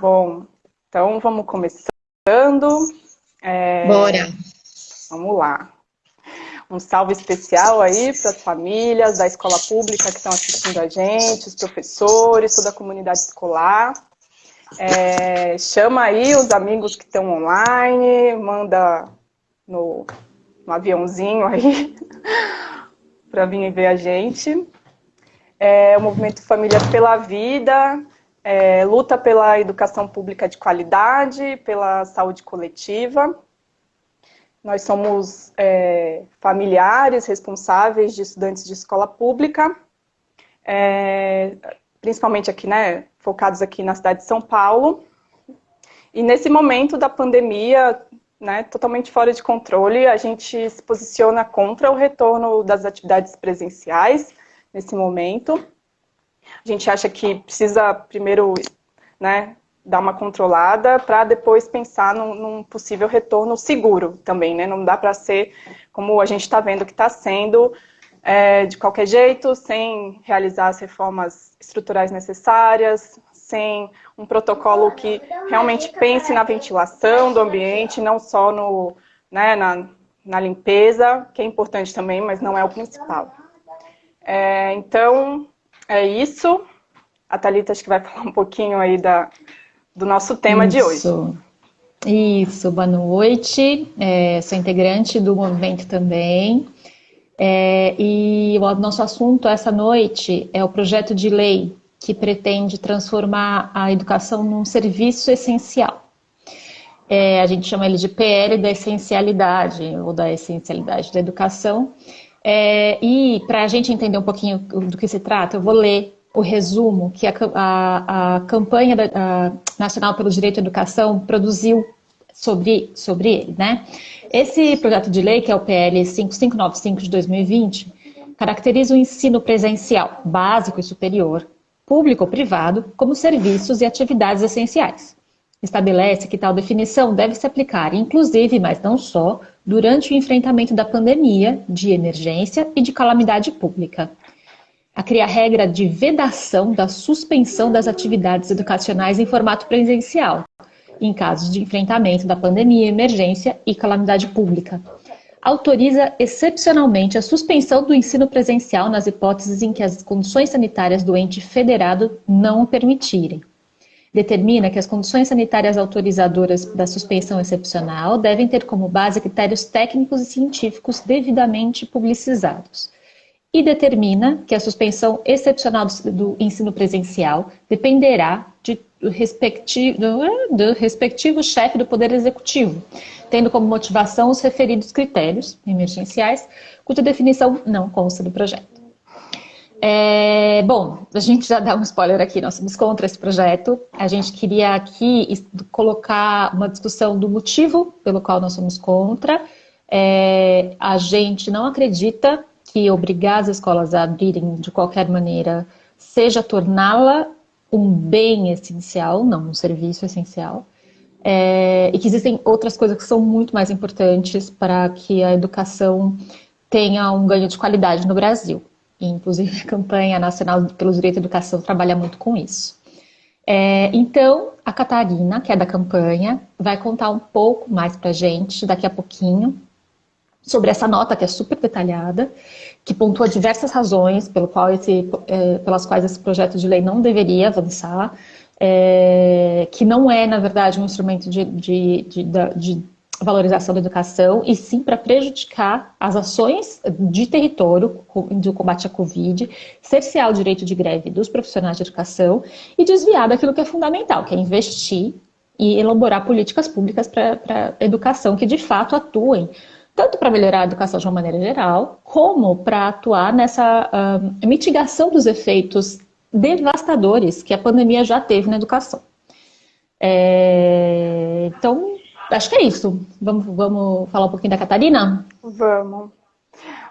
Bom, então vamos começando. É... Bora! Vamos lá. Um salve especial aí para as famílias da escola pública que estão assistindo a gente, os professores, toda a comunidade escolar. É, chama aí os amigos que estão online, manda no, no aviãozinho aí para vir ver a gente. É, o movimento Famílias pela Vida é, luta pela educação pública de qualidade, pela saúde coletiva. Nós somos é, familiares responsáveis de estudantes de escola pública, é, principalmente aqui, né, focados aqui na cidade de São Paulo. E nesse momento da pandemia, né, totalmente fora de controle, a gente se posiciona contra o retorno das atividades presenciais nesse momento. A gente acha que precisa primeiro né, dar uma controlada para depois pensar num, num, possível retorno seguro também, né? Não dá para ser como a gente está vendo que está sendo, é, de qualquer jeito, sem realizar as reformas estruturais necessárias, sem um protocolo que realmente pense na ventilação do ambiente, não só no, né, na, na limpeza, que é importante também, mas não é o principal. É, então, é isso. A Thalita acho que vai falar um pouquinho aí da, do nosso tema Isso. de hoje. Isso, boa noite. É, sou integrante do movimento também. É, e o nosso assunto essa noite é o projeto de lei que pretende transformar a educação num serviço essencial. É, a gente chama ele de PL da essencialidade, ou da essencialidade da educação. É, e para a gente entender um pouquinho do que se trata, eu vou ler o resumo que a, a, a campanha da, a Nacional pelo Direito à Educação produziu sobre, sobre ele. Né? Esse projeto de lei, que é o PL 5595 de 2020, caracteriza o ensino presencial, básico e superior, público ou privado, como serviços e atividades essenciais. Estabelece que tal definição deve se aplicar, inclusive, mas não só, durante o enfrentamento da pandemia, de emergência e de calamidade pública a criar regra de vedação da suspensão das atividades educacionais em formato presencial, em casos de enfrentamento da pandemia, emergência e calamidade pública. Autoriza excepcionalmente a suspensão do ensino presencial nas hipóteses em que as condições sanitárias do ente federado não o permitirem. Determina que as condições sanitárias autorizadoras da suspensão excepcional devem ter como base critérios técnicos e científicos devidamente publicizados e determina que a suspensão excepcional do, ensino presencial dependerá de, do, respectivo, do respectivo chefe do Poder Executivo, tendo como motivação os referidos critérios emergenciais, cuja definição não consta do projeto. É, bom, a gente já dá um spoiler aqui, nós somos contra esse projeto. A gente queria aqui colocar uma discussão do motivo pelo qual nós somos contra. É, a gente não acredita que obrigar as escolas a abrirem de qualquer maneira seja torná-la um bem essencial, não um serviço essencial, é, e que existem outras coisas que são muito mais importantes para que a educação tenha um ganho de qualidade no Brasil. Inclusive, a campanha nacional pelo direito à educação trabalha muito com isso. É, então, a Catarina, que é da campanha, vai contar um pouco mais para gente daqui a pouquinho sobre essa nota que é super detalhada, que pontua diversas razões pelo qual esse, é, pelas quais esse projeto de lei não deveria avançar, é, que não é, na verdade, um instrumento de, de, de, de valorização da educação, e sim para prejudicar as ações de território do combate à Covid, cercear o direito de greve dos profissionais de educação e desviar daquilo que é fundamental, que é investir e elaborar políticas públicas para a educação que de fato atuem tanto para melhorar a educação de uma maneira geral, como para atuar nessa uh, mitigação dos efeitos devastadores que a pandemia já teve na educação. É, então, acho que é isso. Vamos, vamos falar um pouquinho da Catarina? Vamos.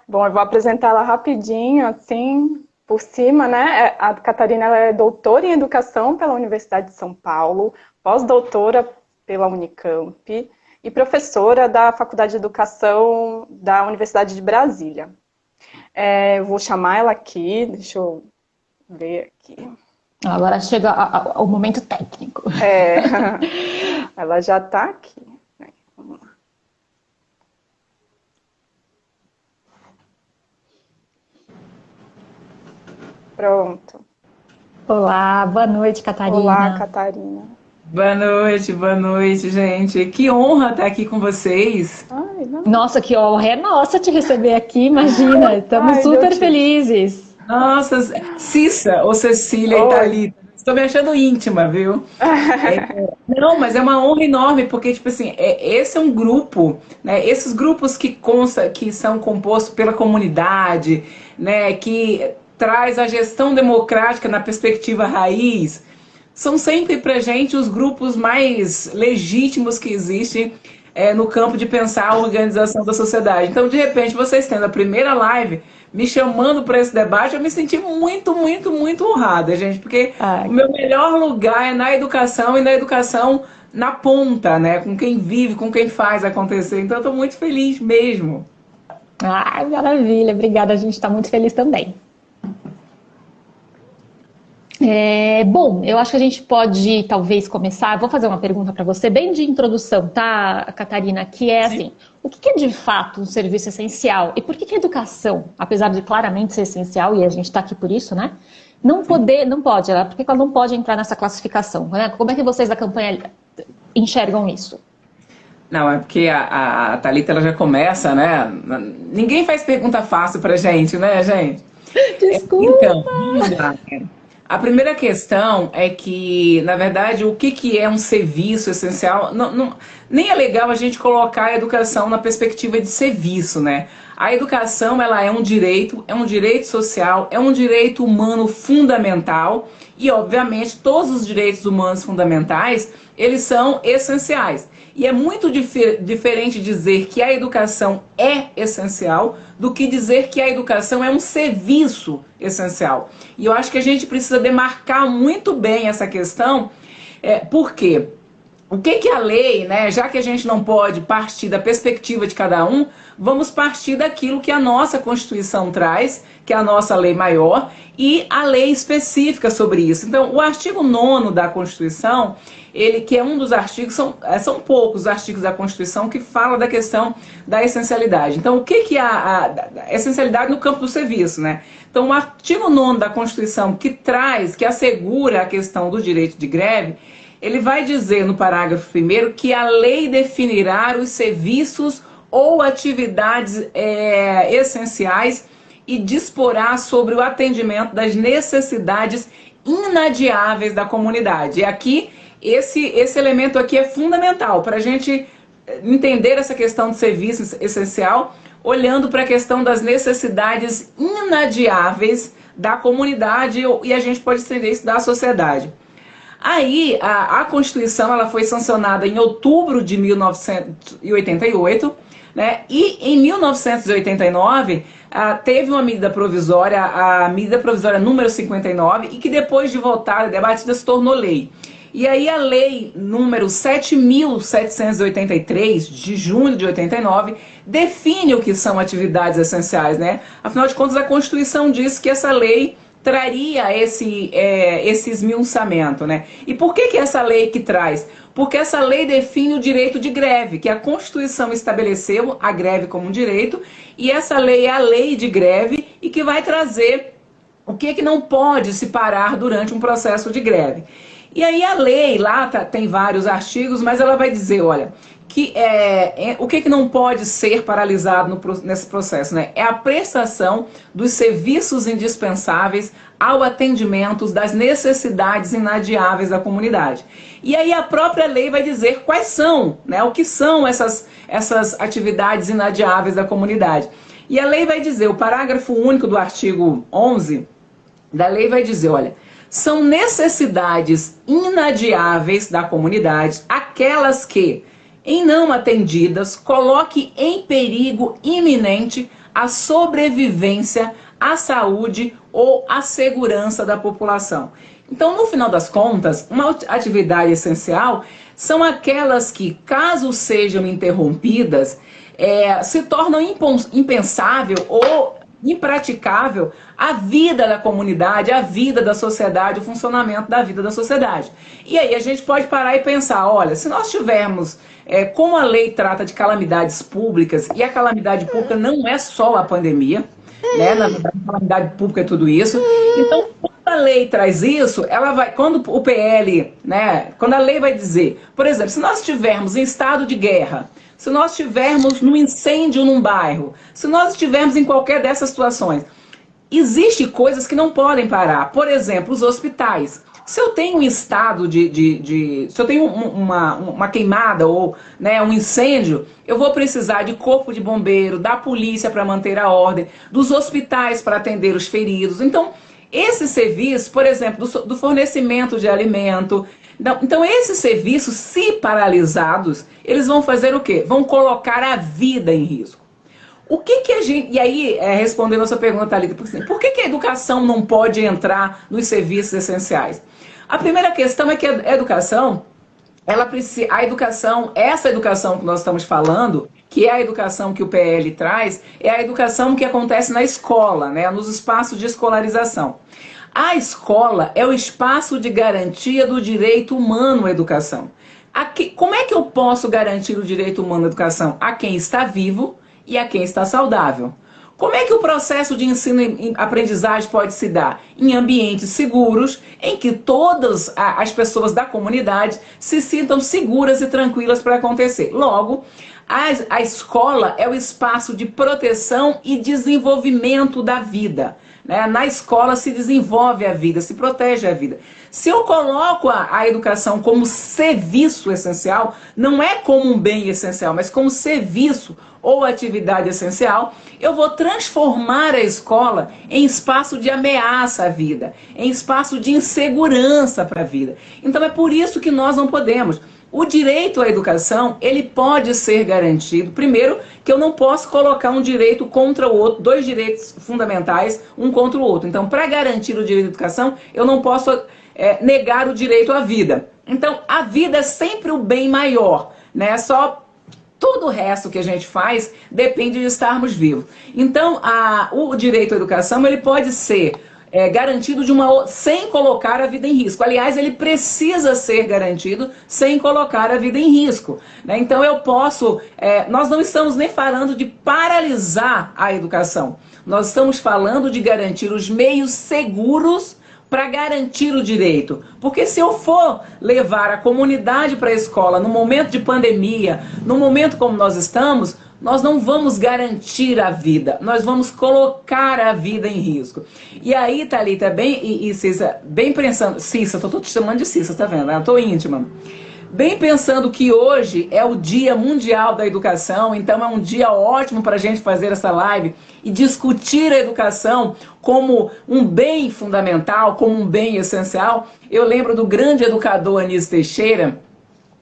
Bom, eu vou apresentar ela rapidinho, assim, por cima, né? É, a Catarina é doutora em Educação pela Universidade de São Paulo, pós-doutora pela Unicamp, e professora da Faculdade de Educação da Universidade de Brasília. É, vou chamar ela aqui, deixa eu ver aqui. Agora chega o momento técnico. É, ela já está aqui. Vamos lá. Pronto. Olá, boa noite, Catarina. Olá, Catarina. Boa noite, boa noite, gente. Que honra estar aqui com vocês. Ai, Nossa, que honra é nossa te receber aqui, imagina. Estamos Ai, super felizes. Nossa, Cissa ou Cecília Oi. Thalita. Estou me achando íntima, viu? é, não, mas é uma honra enorme, porque, tipo assim, é, esse é um grupo, né? Esses grupos que consta, que são compostos pela comunidade, né? Que traz a gestão democrática na perspectiva raiz, são sempre para gente os grupos mais legítimos que existem é, no campo de pensar a organização da sociedade. Então, de repente, vocês tendo a primeira live me chamando para esse debate, eu me senti muito, muito, muito honrada, gente, porque Ai. o meu melhor lugar é na educação e na educação na ponta, né? Com quem vive, com quem faz acontecer. Então, eu estou muito feliz mesmo. Ah, maravilha, obrigada. A gente está muito feliz também. É, bom, eu acho que a gente pode talvez começar. Vou fazer uma pergunta para você, bem de introdução, tá, Catarina? Que é assim: o que é de fato um serviço essencial? E por que, que a educação, apesar de claramente ser essencial, e a gente está aqui por isso, né? Não poder, não pode, ela, por que ela não pode entrar nessa classificação? Né? Como é que vocês da campanha enxergam isso? Não, é porque a, a Thalita ela já começa, né? Ninguém faz pergunta fácil pra gente, né, gente? Desculpa. Então. A primeira questão é que, na verdade, o que, que é um serviço essencial? Não, não, nem é legal a gente colocar a educação na perspectiva de serviço, né? A educação ela é um direito, é um direito social, é um direito humano fundamental e, obviamente, todos os direitos humanos fundamentais eles são essenciais. E é muito dif diferente dizer que a educação é essencial do que dizer que a educação é um serviço essencial. E eu acho que a gente precisa demarcar muito bem essa questão, é, por quê? O que, que a lei, né, já que a gente não pode partir da perspectiva de cada um, vamos partir daquilo que a nossa Constituição traz, que é a nossa lei maior, e a lei específica sobre isso. Então, o artigo 9 da Constituição, ele que é um dos artigos, são, é, são poucos os artigos da Constituição que fala da questão da essencialidade. Então, o que, que a, a, a essencialidade no campo do serviço, né? Então, o artigo 9 da Constituição que traz, que assegura a questão do direito de greve, ele vai dizer no parágrafo primeiro que a lei definirá os serviços ou atividades é, essenciais e disporá sobre o atendimento das necessidades inadiáveis da comunidade. E aqui, esse, esse elemento aqui é fundamental para a gente entender essa questão de serviço essencial, olhando para a questão das necessidades inadiáveis da comunidade e a gente pode estender isso da sociedade. Aí, a, a Constituição ela foi sancionada em outubro de 1988, né? E em 1989 ah, teve uma medida provisória, a medida provisória número 59, e que depois de votada, debatida, se tornou lei. E aí a lei número 7.783, de junho de 89, define o que são atividades essenciais, né? Afinal de contas, a Constituição diz que essa lei traria esse, é, esse esmiuçamento, né? E por que, que essa lei que traz? Porque essa lei define o direito de greve, que a Constituição estabeleceu a greve como um direito, e essa lei é a lei de greve e que vai trazer o que, que não pode se parar durante um processo de greve. E aí a lei lá tá, tem vários artigos, mas ela vai dizer, olha, que é, é, o que, que não pode ser paralisado no, nesse processo, né? É a prestação dos serviços indispensáveis ao atendimento das necessidades inadiáveis da comunidade. E aí a própria lei vai dizer quais são, né? O que são essas, essas atividades inadiáveis da comunidade. E a lei vai dizer, o parágrafo único do artigo 11 da lei vai dizer, olha, são necessidades inadiáveis da comunidade aquelas que em não atendidas, coloque em perigo iminente a sobrevivência, a saúde ou a segurança da população. Então, no final das contas, uma atividade essencial são aquelas que, caso sejam interrompidas, é, se tornam impensável ou impraticável a vida da comunidade, a vida da sociedade, o funcionamento da vida da sociedade. E aí a gente pode parar e pensar, olha, se nós tivermos, é, como a lei trata de calamidades públicas, e a calamidade pública não é só a pandemia, né? Na verdade, a calamidade pública é tudo isso. Então, quando a lei traz isso, ela vai, quando o PL, né, quando a lei vai dizer, por exemplo, se nós estivermos em estado de guerra, se nós estivermos num incêndio num bairro, se nós estivermos em qualquer dessas situações, existem coisas que não podem parar. Por exemplo, os hospitais. Se eu tenho um estado de. de, de se eu tenho uma, uma queimada ou né, um incêndio, eu vou precisar de corpo de bombeiro, da polícia para manter a ordem, dos hospitais para atender os feridos. Então, esse serviço, por exemplo, do, do fornecimento de alimento. Então, esses serviços, se paralisados, eles vão fazer o quê? Vão colocar a vida em risco. O que que a gente. E aí, é, respondendo a sua pergunta, Thalita, por que, que a educação não pode entrar nos serviços essenciais? A primeira questão é que a educação, ela precisa, a educação, essa educação que nós estamos falando, que é a educação que o PL traz, é a educação que acontece na escola, né, nos espaços de escolarização. A escola é o espaço de garantia do direito humano à educação. Como é que eu posso garantir o direito humano à educação? A quem está vivo e a quem está saudável. Como é que o processo de ensino e aprendizagem pode se dar? Em ambientes seguros, em que todas as pessoas da comunidade se sintam seguras e tranquilas para acontecer. Logo, a, a escola é o espaço de proteção e desenvolvimento da vida. Né? Na escola se desenvolve a vida, se protege a vida. Se eu coloco a, a, educação como serviço essencial, não é como um bem essencial, mas como serviço ou atividade essencial, eu vou transformar a escola em espaço de ameaça à vida, em espaço de insegurança para a vida. Então é por isso que nós não podemos. O direito à educação, ele pode ser garantido. Primeiro, que eu não posso colocar um direito contra o outro, dois direitos fundamentais, um contra o outro. Então, para garantir o direito à educação, eu não posso é, negar o direito à vida. Então, a vida é sempre o bem maior, né? Só todo o resto que a gente faz depende de estarmos vivos. Então, a, o direito à educação, ele pode ser é, garantido de uma sem colocar a vida em risco. Aliás, ele precisa ser garantido sem colocar a vida em risco. Né? Então eu posso. É, nós não estamos nem falando de paralisar a educação. Nós estamos falando de garantir os meios seguros para garantir o direito. Porque se eu for levar a comunidade para a escola no momento de pandemia, no momento como nós estamos, nós não vamos garantir a vida, nós vamos colocar a vida em risco. E aí, Thalita, bem, e, e Cissa, bem pensando, Cissa, tô, tô te chamando de Cissa, tá vendo? Eu tô íntima. Bem pensando que hoje é o Dia Mundial da Educação, então é um dia ótimo para a gente fazer essa live e discutir a educação como um bem fundamental, como um bem essencial. Eu lembro do grande educador Anísio Teixeira,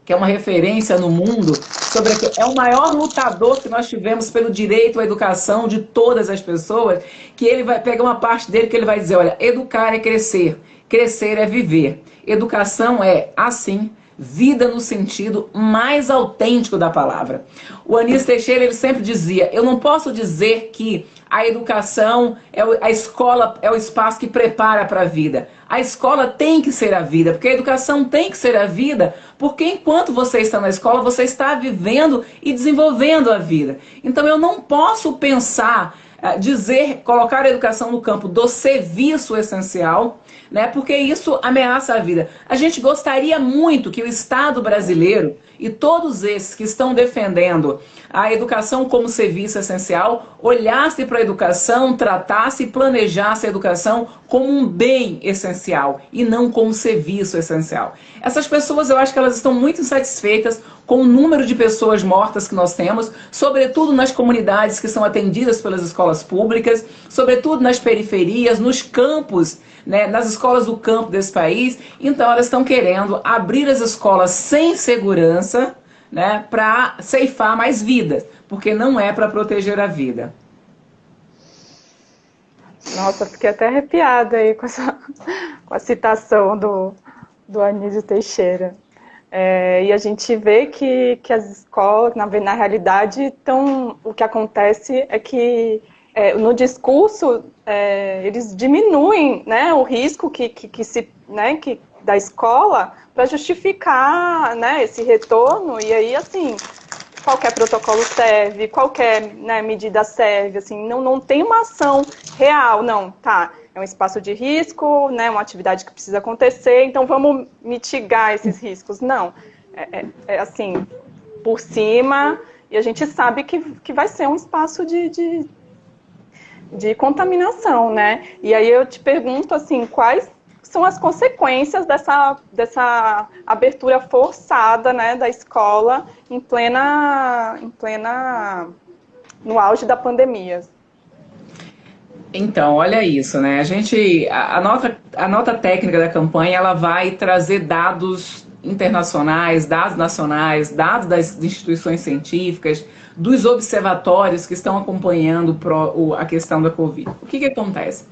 que é uma referência no mundo, sobre é o maior lutador que nós tivemos pelo direito à educação de todas as pessoas, que ele vai pegar uma parte dele que ele vai dizer, olha, educar é crescer, crescer é viver. Educação é assim, vida no sentido mais autêntico da palavra. O Anísio Teixeira ele sempre dizia: "Eu não posso dizer que a educação, é a escola é o espaço que prepara para a vida. A escola tem que ser a vida, porque a educação tem que ser a vida, porque enquanto você está na escola, você está vivendo e desenvolvendo a vida. Então eu não posso pensar, dizer, colocar a educação no campo do serviço essencial, né? Porque isso ameaça a vida. A gente gostaria muito que o Estado brasileiro e todos esses que estão defendendo a educação como serviço essencial olhasse para a educação, tratasse e planejasse a educação como um bem essencial e não como serviço essencial. Essas pessoas, eu acho que elas estão muito insatisfeitas com o número de pessoas mortas que nós temos, sobretudo nas comunidades que são atendidas pelas escolas públicas, sobretudo nas periferias, nos campos né, nas escolas do campo desse país. Então, elas estão querendo abrir as escolas sem segurança né, para ceifar mais vidas, porque não é para proteger a vida. Nossa, fiquei até arrepiada aí com, essa, com a citação do, do Anísio Teixeira. É, e a gente vê que, que as escolas, na, na realidade, tão, o que acontece é que é, no discurso, é, eles diminuem né, o risco que, que, que se, né, que, da escola para justificar né, esse retorno, e aí, assim, qualquer protocolo serve, qualquer né, medida serve, assim, não, não tem uma ação real, não, tá, é um espaço de risco, né, uma atividade que precisa acontecer, então vamos mitigar esses riscos. Não, é, é, é assim, por cima, e a gente sabe que, que vai ser um espaço de, de, de contaminação, né? E aí eu te pergunto, assim, quais são as consequências dessa, dessa abertura forçada né, da escola em plena, em plena no auge da pandemia. Então, olha isso, né? A gente, a, a, nota, a nota técnica da campanha, ela vai trazer dados internacionais, dados nacionais, dados das instituições científicas, dos observatórios que estão acompanhando pro, a questão da Covid. O que, que acontece?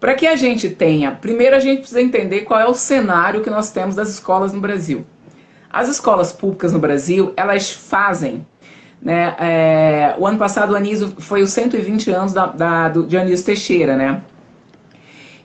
Para que a gente tenha, primeiro a gente precisa entender qual é o cenário que nós temos das escolas no Brasil. As escolas públicas no Brasil, elas fazem, né, é, o ano passado o Anísio foi os 120 anos da, da, do, de Anísio Teixeira, né?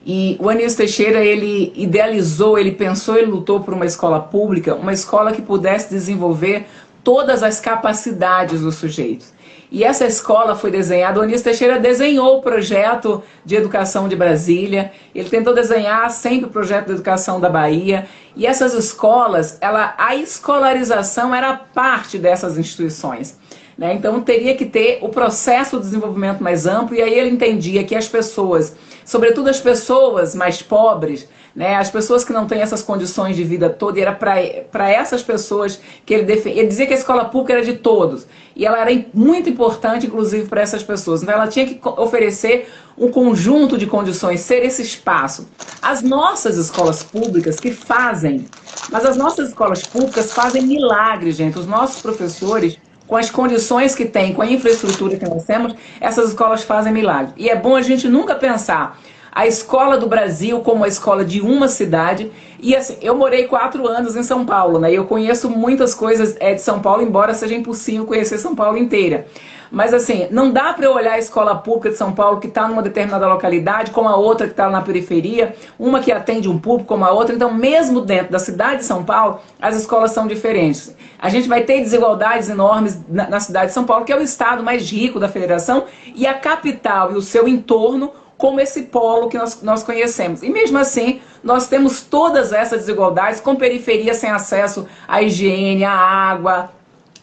E o Anísio Teixeira, ele idealizou, ele pensou, ele lutou por uma escola pública, uma escola que pudesse desenvolver todas as capacidades dos sujeitos. E essa escola foi desenhada, o Anísio Teixeira desenhou o projeto de educação de Brasília, ele tentou desenhar sempre o projeto de educação da Bahia, e essas escolas, ela, a escolarização era parte dessas instituições. Né? Então teria que ter o processo de desenvolvimento mais amplo, e aí ele entendia que as pessoas, sobretudo as pessoas mais pobres, né, as pessoas que não têm essas condições de vida toda, e era para essas pessoas que ele defendia. Ele dizia que a escola pública era de todos, e ela era muito importante, inclusive, para essas pessoas. Então ela tinha que oferecer um conjunto de condições, ser esse espaço. As nossas escolas públicas que fazem, mas as nossas escolas públicas fazem milagres, gente. Os nossos professores com as condições que tem, com a infraestrutura que nós temos, essas escolas fazem milagre. E é bom a gente nunca pensar a escola do Brasil como a escola de uma cidade. E assim, eu morei quatro anos em São Paulo, né? Eu conheço muitas coisas é, de São Paulo, embora seja impossível conhecer São Paulo inteira. Mas assim, não dá para eu olhar a escola pública de São Paulo que está numa determinada localidade, como a outra que está na periferia, uma que atende um público como a outra. Então, mesmo dentro da cidade de São Paulo, as escolas são diferentes. A gente vai ter desigualdades enormes na, na cidade de São Paulo, que é o estado mais rico da federação, e a capital e o seu entorno como esse polo que nós, nós conhecemos. E mesmo assim, nós temos todas essas desigualdades com periferia sem acesso à higiene, à água,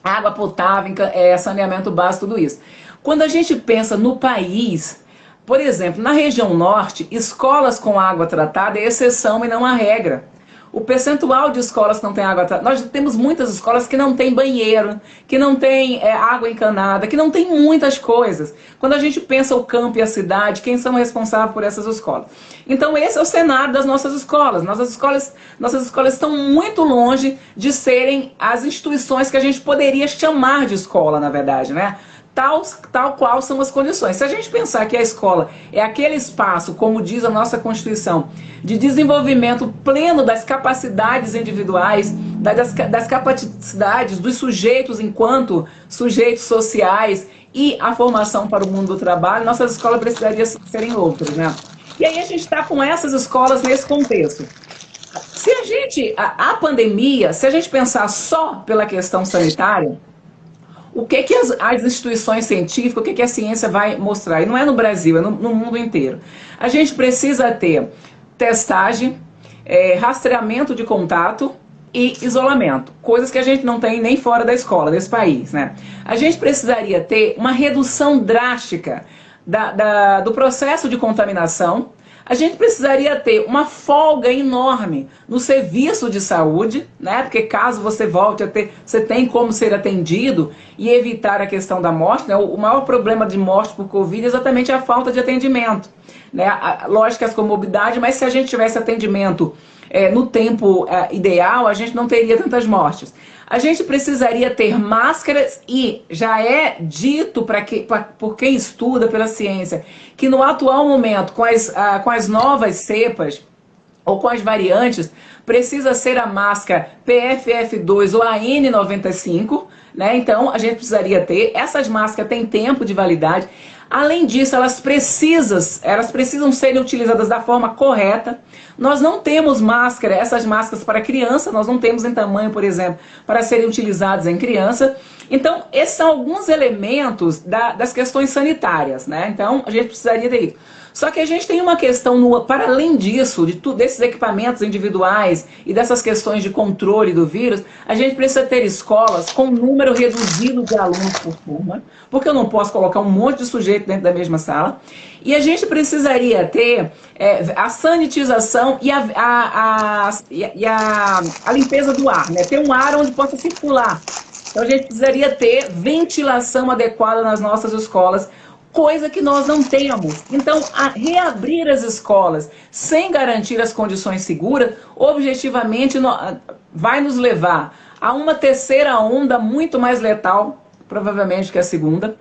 água potável, é, saneamento básico, tudo isso. Quando a gente pensa no país, por exemplo, na região norte, escolas com água tratada é exceção e não a regra. O percentual de escolas que não tem água tratada, nós temos muitas escolas que não tem banheiro, que não tem é, água encanada, que não tem muitas coisas. Quando a gente pensa o campo e a cidade, quem são responsáveis por essas escolas? Então esse é o cenário das nossas escolas. Nossas escolas, nossas escolas estão muito longe de serem as instituições que a gente poderia chamar de escola, na verdade, né? Tal, tal qual são as condições. Se a gente pensar que a escola é aquele espaço, como diz a nossa Constituição, de desenvolvimento pleno das capacidades individuais, das, das capacidades dos sujeitos enquanto sujeitos sociais e a formação para o mundo do trabalho, nossas escolas precisariam serem outras, né? E aí a gente está com essas escolas nesse contexto. Se a gente, a, a pandemia, se a gente pensar só pela questão sanitária, o que, que as, as instituições científicas, o que, que a ciência vai mostrar? E não é no Brasil, é no, no mundo inteiro. A gente precisa ter testagem, é, rastreamento de contato e isolamento, coisas que a gente não tem nem fora da escola, desse país. Né? A gente precisaria ter uma redução drástica da, da, do processo de contaminação, a gente precisaria ter uma folga enorme no serviço de saúde, né? Porque caso você volte a ter, você tem como ser atendido e evitar a questão da morte, né? O maior problema de morte por Covid é exatamente a falta de atendimento, né? lógico as comorbidades, mas se a gente tivesse atendimento é, no tempo é, ideal, a gente não teria tantas mortes a gente precisaria ter máscaras e já é dito para que, por quem estuda pela ciência que no atual momento, com as, ah, com as novas cepas ou com as variantes, precisa ser a máscara PFF2 ou a N95, né? Então a gente precisaria ter. Essas máscaras têm tempo de validade. Além disso, elas precisam, elas precisam serem utilizadas da forma correta. Nós não temos máscara, essas máscaras para criança, nós não temos em tamanho, por exemplo, para serem utilizadas em criança. Então, esses são alguns elementos da, das questões sanitárias, né? Então, a gente precisaria ter isso. Só que a gente tem uma questão, no, para além disso, de tudo, desses equipamentos individuais e dessas questões de controle do vírus, a gente precisa ter escolas com número reduzido de alunos por turma, porque eu não posso colocar um monte de sujeito dentro da mesma sala. E a gente precisaria ter é, a sanitização e, a, a, a, e a, a limpeza do ar, né? ter um ar onde possa circular. Então a gente precisaria ter ventilação adequada nas nossas escolas, coisa que nós não temos. Então, reabrir as escolas sem garantir as condições seguras, objetivamente vai nos levar a uma terceira onda muito mais letal, provavelmente que a segunda.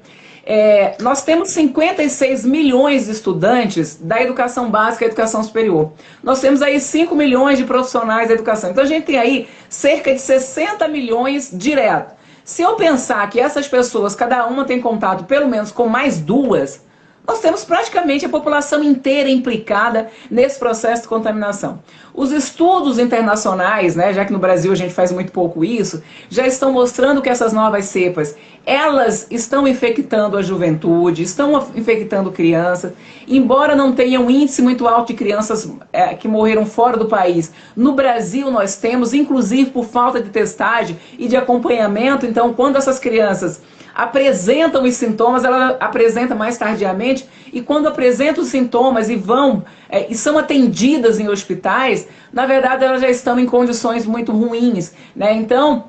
É, nós temos 56 milhões de estudantes da educação básica e educação superior. Nós temos aí 5 milhões de profissionais da educação. Então a gente tem aí cerca de 60 milhões direto. Se eu pensar que essas pessoas, cada uma tem contato pelo menos com mais duas, nós temos praticamente a população inteira implicada nesse processo de contaminação. Os estudos internacionais, né, já que no Brasil a gente faz muito pouco isso, já estão mostrando que essas novas cepas, elas estão infectando a juventude, estão infectando crianças, embora não tenham um índice muito alto de crianças é, que morreram fora do país. No Brasil nós temos, inclusive por falta de testagem e de acompanhamento, então quando essas crianças apresentam os sintomas, ela apresenta mais tardiamente, e quando apresentam os sintomas e vão é, e são atendidas em hospitais, na verdade elas já estão em condições muito ruins. Né? Então,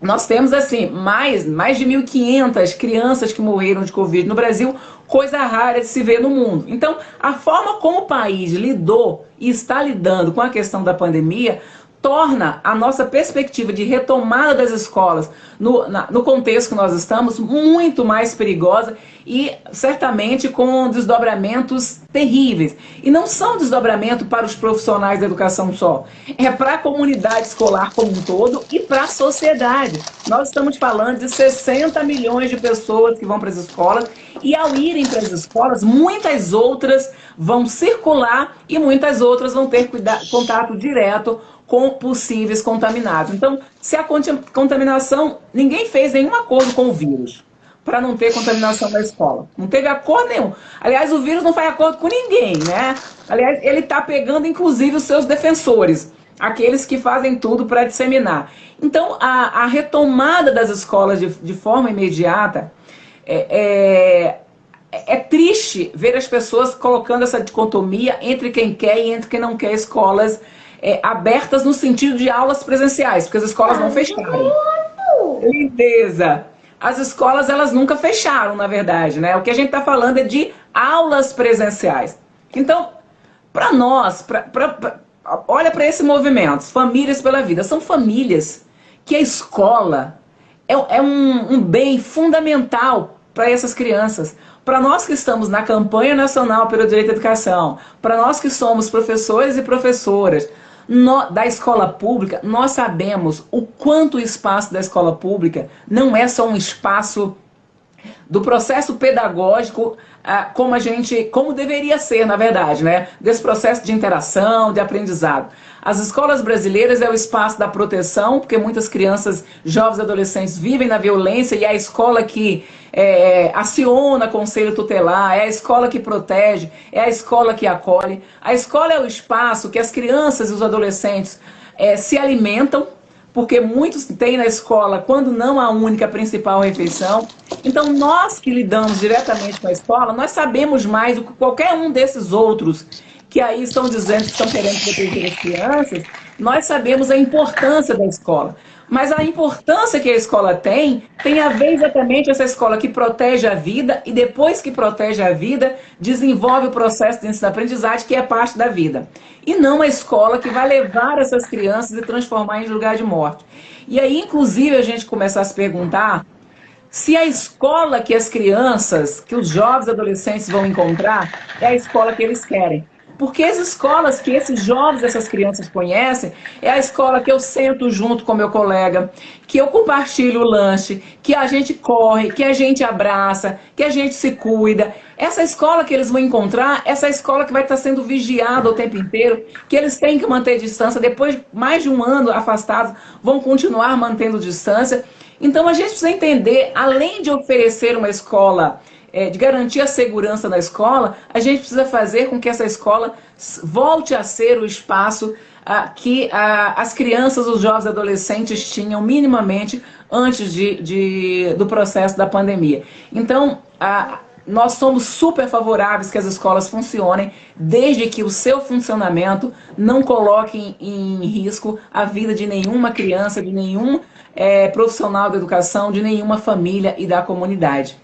nós temos assim, mais, mais de 1.500 crianças que morreram de Covid no Brasil, coisa rara de se ver no mundo. Então, a forma como o país lidou e está lidando com a questão da pandemia torna a nossa perspectiva de retomada das escolas no, na, no contexto que nós estamos muito mais perigosa e certamente com desdobramentos terríveis. E não são desdobramento para os profissionais da educação só, é para a comunidade escolar como um todo e para a sociedade. Nós estamos falando de 60 milhões de pessoas que vão para as escolas e ao irem para as escolas, muitas outras vão circular e muitas outras vão ter contato direto com possíveis contaminados. Então, se a contaminação, ninguém fez nenhum acordo com o vírus para não ter contaminação na escola. Não teve acordo nenhum. Aliás, o vírus não faz acordo com ninguém, né? Aliás, ele está pegando inclusive os seus defensores, aqueles que fazem tudo para disseminar. Então, a, a, retomada das escolas de, de forma imediata é, é, é triste ver as pessoas colocando essa dicotomia entre quem quer e entre quem não quer escolas é, abertas no sentido de aulas presenciais, porque as escolas não fecharam. Lindeza. As escolas, elas nunca fecharam, na verdade, né? O que a gente está falando é de aulas presenciais. Então, para nós, pra, pra, pra olha para esse movimento, Famílias pela Vida, são famílias que a escola é, é um, um bem fundamental para essas crianças. Para nós que estamos na campanha nacional pelo direito à educação, para nós que somos professores e professoras, no, da escola pública, nós sabemos o quanto o espaço da escola pública não é só um espaço do processo pedagógico ah, como a gente, como deveria ser, na verdade, né? Desse processo de interação, de aprendizado. As escolas brasileiras é o espaço da proteção, porque muitas crianças, jovens adolescentes vivem na violência e é a escola que é, aciona conselho tutelar, é a escola que protege, é a escola que acolhe. A escola é o espaço que as crianças e os adolescentes é, se alimentam, porque muitos têm na escola, quando não a única principal refeição. Então, nós que lidamos diretamente com a escola, nós sabemos mais do que qualquer um desses outros que aí estão dizendo que estão querendo proteger as crianças, nós sabemos a importância da escola. Mas a importância que a escola tem, tem a ver exatamente essa escola que protege a vida e depois que protege a vida, desenvolve o processo de ensino-aprendizagem que é parte da vida. E não a escola que vai levar essas crianças e transformar em lugar de morte. E aí, inclusive, a gente começa a se perguntar se a escola que as crianças, que os jovens adolescentes vão encontrar, é a escola que eles querem. Porque as escolas que esses jovens, essas crianças conhecem, é a escola que eu sento junto com meu colega, que eu compartilho o lanche, que a gente corre, que a gente abraça, que a gente se cuida. Essa escola que eles vão encontrar, essa escola que vai estar sendo vigiada o tempo inteiro, que eles têm que manter distância, depois de mais de um ano afastados, vão continuar mantendo distância. Então a gente precisa entender, além de oferecer uma escola, é, de garantir a segurança na escola, a gente precisa fazer com que essa escola volte a ser o espaço ah, que ah, as crianças, os jovens adolescentes tinham minimamente antes de, de do processo da pandemia. Então, ah, nós somos super favoráveis que as escolas funcionem, desde que o seu funcionamento não coloque em, em risco a vida de nenhuma criança, de nenhum é, profissional da educação, de nenhuma família e da comunidade.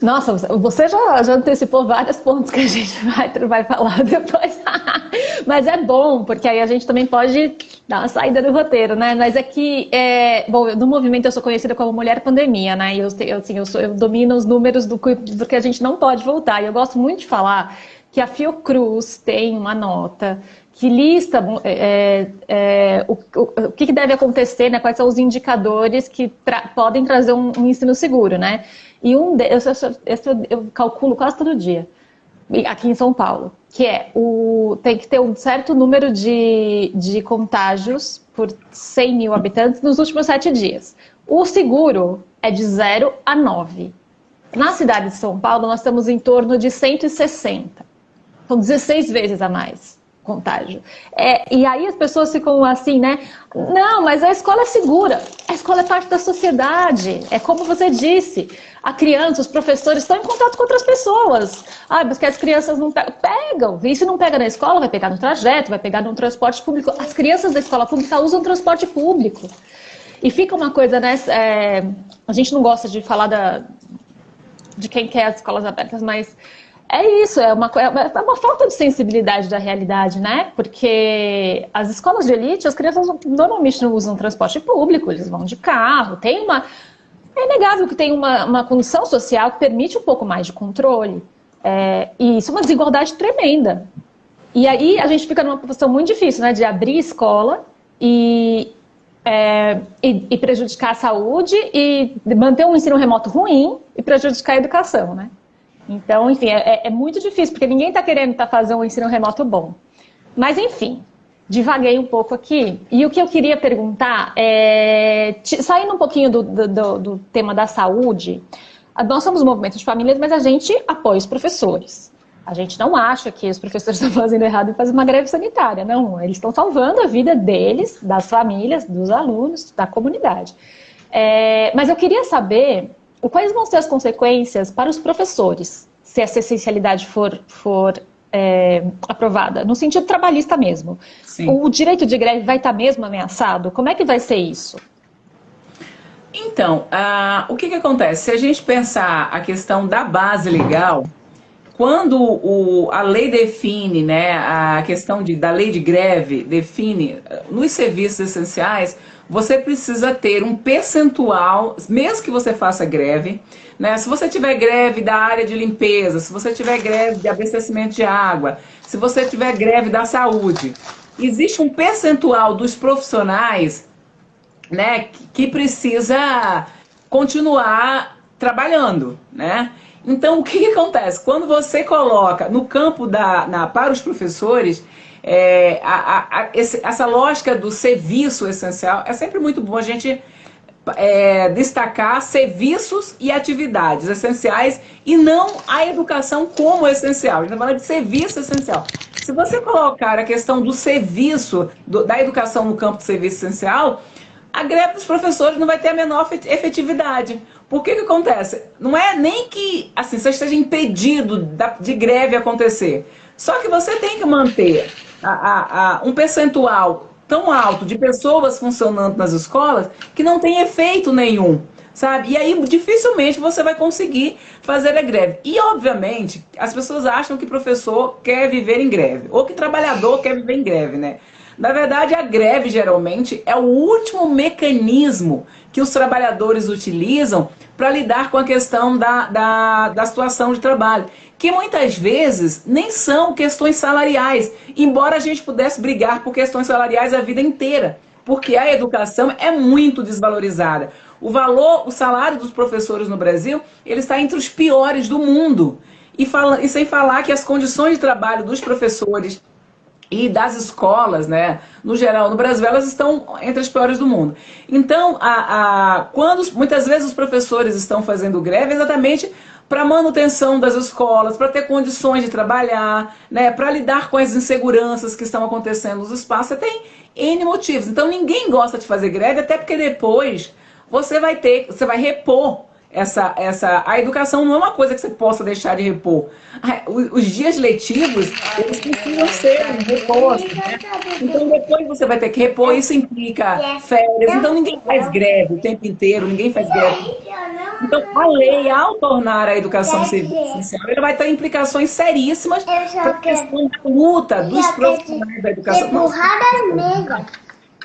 Nossa, você já, já antecipou vários pontos que a gente vai, vai falar depois. Mas é bom, porque aí a gente também pode dar uma saída do roteiro, né? Mas é que, é, bom, no movimento eu sou conhecida como mulher pandemia, né? E eu, eu, assim, eu, sou, eu domino os números do, do que a gente não pode voltar. E eu gosto muito de falar que a Fiocruz tem uma nota que lista é, é, o, o, o, que deve acontecer, né, quais são os indicadores que tra podem trazer um, um, ensino seguro, né? E um deles, eu, eu calculo quase todo dia, aqui em São Paulo, que é o tem que ter um certo número de, de contágios por 100 mil habitantes nos últimos sete dias. O seguro é de 0 a 9. Na cidade de São Paulo, nós estamos em torno de 160. São 16 vezes a mais contágio. É, e aí as pessoas ficam assim, né? Não, mas a escola é segura. A escola é parte da sociedade. É como você disse. A criança, os professores estão em contato com outras pessoas. Ah, mas que as crianças não pegam. Pegam. E se não pega na escola, vai pegar no trajeto, vai pegar no transporte público. As crianças da escola pública usam transporte público. E fica uma coisa, né? É, a gente não gosta de falar da, de quem quer as escolas abertas, mas é isso, é uma, é uma falta de sensibilidade da realidade, né? Porque as escolas de elite, as crianças normalmente não usam transporte público, eles vão de carro, tem uma... É inegável que tem uma, uma condição social que permite um pouco mais de controle. É, e isso é uma desigualdade tremenda. E aí a gente fica numa posição muito difícil, né? De abrir escola e, é, e, e prejudicar a saúde e manter um ensino remoto ruim e prejudicar a educação, né? Então, enfim, é, é muito difícil, porque ninguém está querendo tá fazer um ensino remoto bom. Mas, enfim, divaguei um pouco aqui. E o que eu queria perguntar é, saindo um pouquinho do, do, do tema da saúde, nós somos um movimento de famílias, mas a gente apoia os professores. A gente não acha que os professores estão fazendo errado em fazer uma greve sanitária. Não, eles estão salvando a vida deles, das famílias, dos alunos, da comunidade. É, mas eu queria saber quais vão ser as consequências para os professores se essa essencialidade for, for é, aprovada, no sentido trabalhista mesmo. Sim. O direito de greve vai estar mesmo ameaçado? Como é que vai ser isso? Então, o que, que acontece? Se a gente pensar a questão da base legal, quando o, a lei define, né, a questão de, da lei de greve define nos serviços essenciais, você precisa ter um percentual, mesmo que você faça greve, né? Se você tiver greve da área de limpeza, se você tiver greve de abastecimento de água, se você tiver greve da saúde, existe um percentual dos profissionais, né, que precisa continuar trabalhando, né? Então, o que, que acontece? Quando você coloca no campo da, na, para os professores, é, a, a, esse, essa lógica do serviço essencial, é sempre muito bom a gente é, destacar serviços e atividades essenciais e não a educação como essencial. A gente está falando de serviço essencial. Se você colocar a questão do serviço, do, da educação no campo de serviço essencial, a greve dos professores não vai ter a menor efetividade. Por que que acontece? Não é nem que assim, você esteja impedido de greve acontecer. Só que você tem que manter a, a, um percentual tão alto de pessoas funcionando nas escolas que não tem efeito nenhum, sabe? E aí dificilmente você vai conseguir fazer a greve. E obviamente as pessoas acham que professor quer viver em greve, ou que trabalhador quer viver em greve, né? Na verdade, a greve geralmente é o último mecanismo que os trabalhadores utilizam para lidar com a questão da, da, da situação de trabalho, que muitas vezes nem são questões salariais, embora a gente pudesse brigar por questões salariais a vida inteira, porque a educação é muito desvalorizada. O valor, o salário dos professores no Brasil, ele está entre os piores do mundo. E, fala, e sem falar que as condições de trabalho dos professores e das escolas, né, no geral, no Brasil, elas estão entre as piores do mundo. Então, a, a, quando muitas vezes os professores estão fazendo greve, exatamente para manutenção das escolas, para ter condições de trabalhar, né, para lidar com as inseguranças que estão acontecendo nos espaços, você tem N motivos. Então, ninguém gosta de fazer greve, até porque depois você vai ter, você vai repor essa, essa, a educação não é uma coisa que você possa deixar de repor. Os dias letivos, eles precisam ser repostos, né? Então depois você vai ter que repor, isso implica férias. Então ninguém faz greve o tempo inteiro, ninguém faz greve. Então a lei, ao tornar a educação essencial, ela vai ter implicações seríssimas para a questão da luta dos profissionais da educação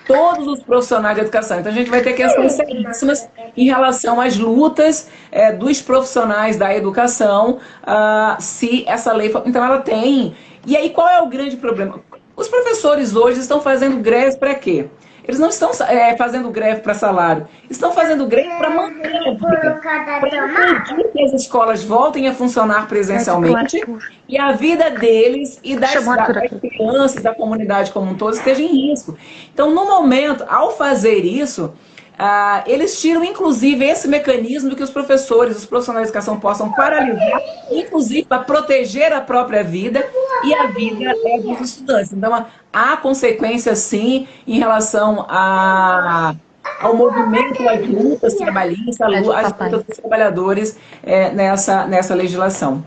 todos os profissionais de educação. Então a gente vai ter questões seríssimas em relação às lutas é, dos profissionais da educação, uh, se essa lei for... Então ela tem. E aí qual é o grande problema? Os professores hoje estão fazendo greve para quê? Eles não estão é, fazendo greve para salário, estão fazendo greve para manter a vida, para que as escolas voltem a funcionar presencialmente e a vida deles e das, das crianças, da comunidade como um todo esteja em risco. Então, no momento, ao fazer isso, ah, eles tiram, inclusive, esse mecanismo que os professores, os profissionais de educação possam paralisar, inclusive para proteger a própria vida e a vida é, dos estudantes. Então, há consequências, sim, em relação a, ao movimento, às lutas trabalhistas, às lutas dos trabalhadores é, nessa, nessa legislação.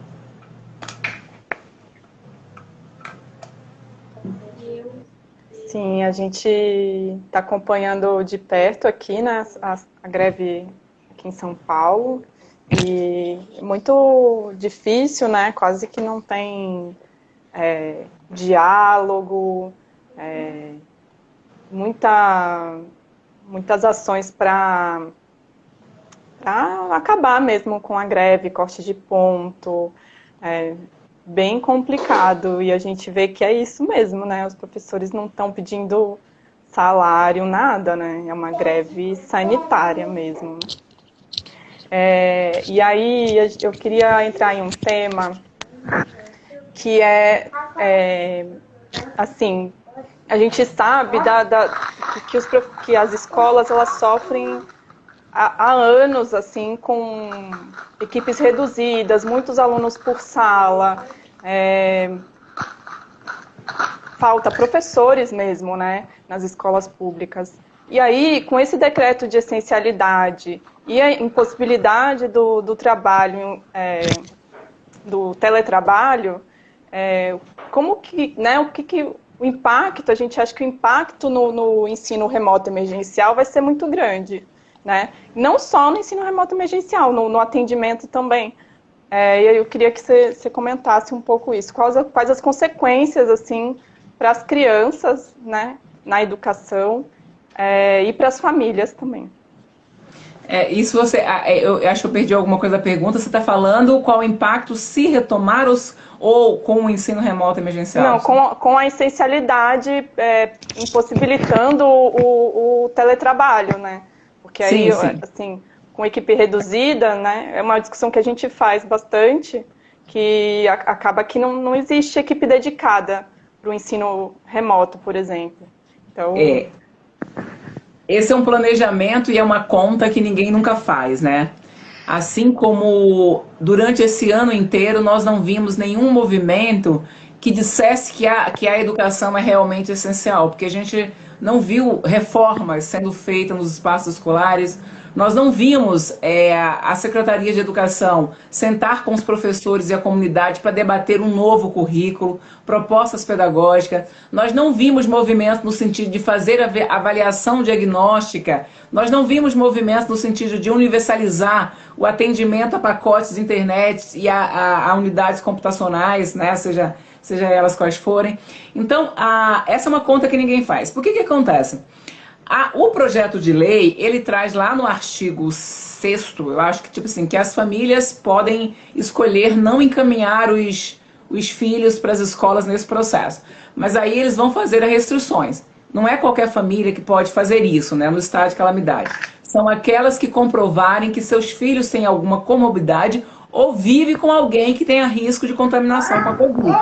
Sim, a gente está acompanhando de perto aqui né, a, a, greve aqui em São Paulo e muito difícil, né? Quase que não tem é, diálogo, é, muita, muitas ações para acabar mesmo com a greve, corte de ponto, é, bem complicado e a gente vê que é isso mesmo, né? Os professores não estão pedindo salário, nada, né? É uma greve sanitária mesmo. É, e aí eu queria entrar em um tema que é, é assim, a gente sabe da, da, que, os, que as escolas elas sofrem há, há anos assim com equipes reduzidas, muitos alunos por sala, é, falta professores mesmo, né, nas escolas públicas. E aí, com esse decreto de essencialidade e a impossibilidade do, do trabalho, é, do teletrabalho, é, como que, né, o que, que o impacto, a gente acha que o impacto no, no ensino remoto emergencial vai ser muito grande, né? Não só no ensino remoto emergencial, no, no atendimento também. É, eu queria que você, comentasse um pouco isso. Quais, quais as consequências, assim, para as crianças, né, na educação é, e para as famílias também. É, isso você, é, eu acho que eu perdi alguma coisa da pergunta. Você está falando qual o impacto se retomar os, ou com o ensino remoto emergencial? Não, com, com a essencialidade é, impossibilitando o, o, teletrabalho, né? Porque aí, sim, sim. assim, com equipe reduzida, né? É uma discussão que a gente faz bastante, que acaba que não, não existe equipe dedicada para o ensino remoto, por exemplo. Então... É. Esse é um planejamento e é uma conta que ninguém nunca faz, né? Assim como durante esse ano inteiro nós não vimos nenhum movimento que dissesse que a, que a educação é realmente essencial, porque a gente não viu reformas sendo feitas nos espaços escolares, nós não vimos é, a Secretaria de Educação sentar com os professores e a comunidade para debater um novo currículo, propostas pedagógicas. Nós não vimos movimento no sentido de fazer avaliação diagnóstica. Nós não vimos movimento no sentido de universalizar o atendimento a pacotes de internet e a, a, a unidades computacionais, né? seja seja elas quais forem. Então, a, essa é uma conta que ninguém faz. Por que que acontece? A, o projeto de lei, ele traz lá no artigo 6 eu acho que, tipo assim, que as famílias podem escolher não encaminhar os, os filhos para as escolas nesse processo. Mas aí eles vão fazer as restrições. Não é qualquer família que pode fazer isso, né, no estado de calamidade. São aquelas que comprovarem que seus filhos têm alguma comorbidade ou vive com alguém que tenha risco de contaminação com a Covid.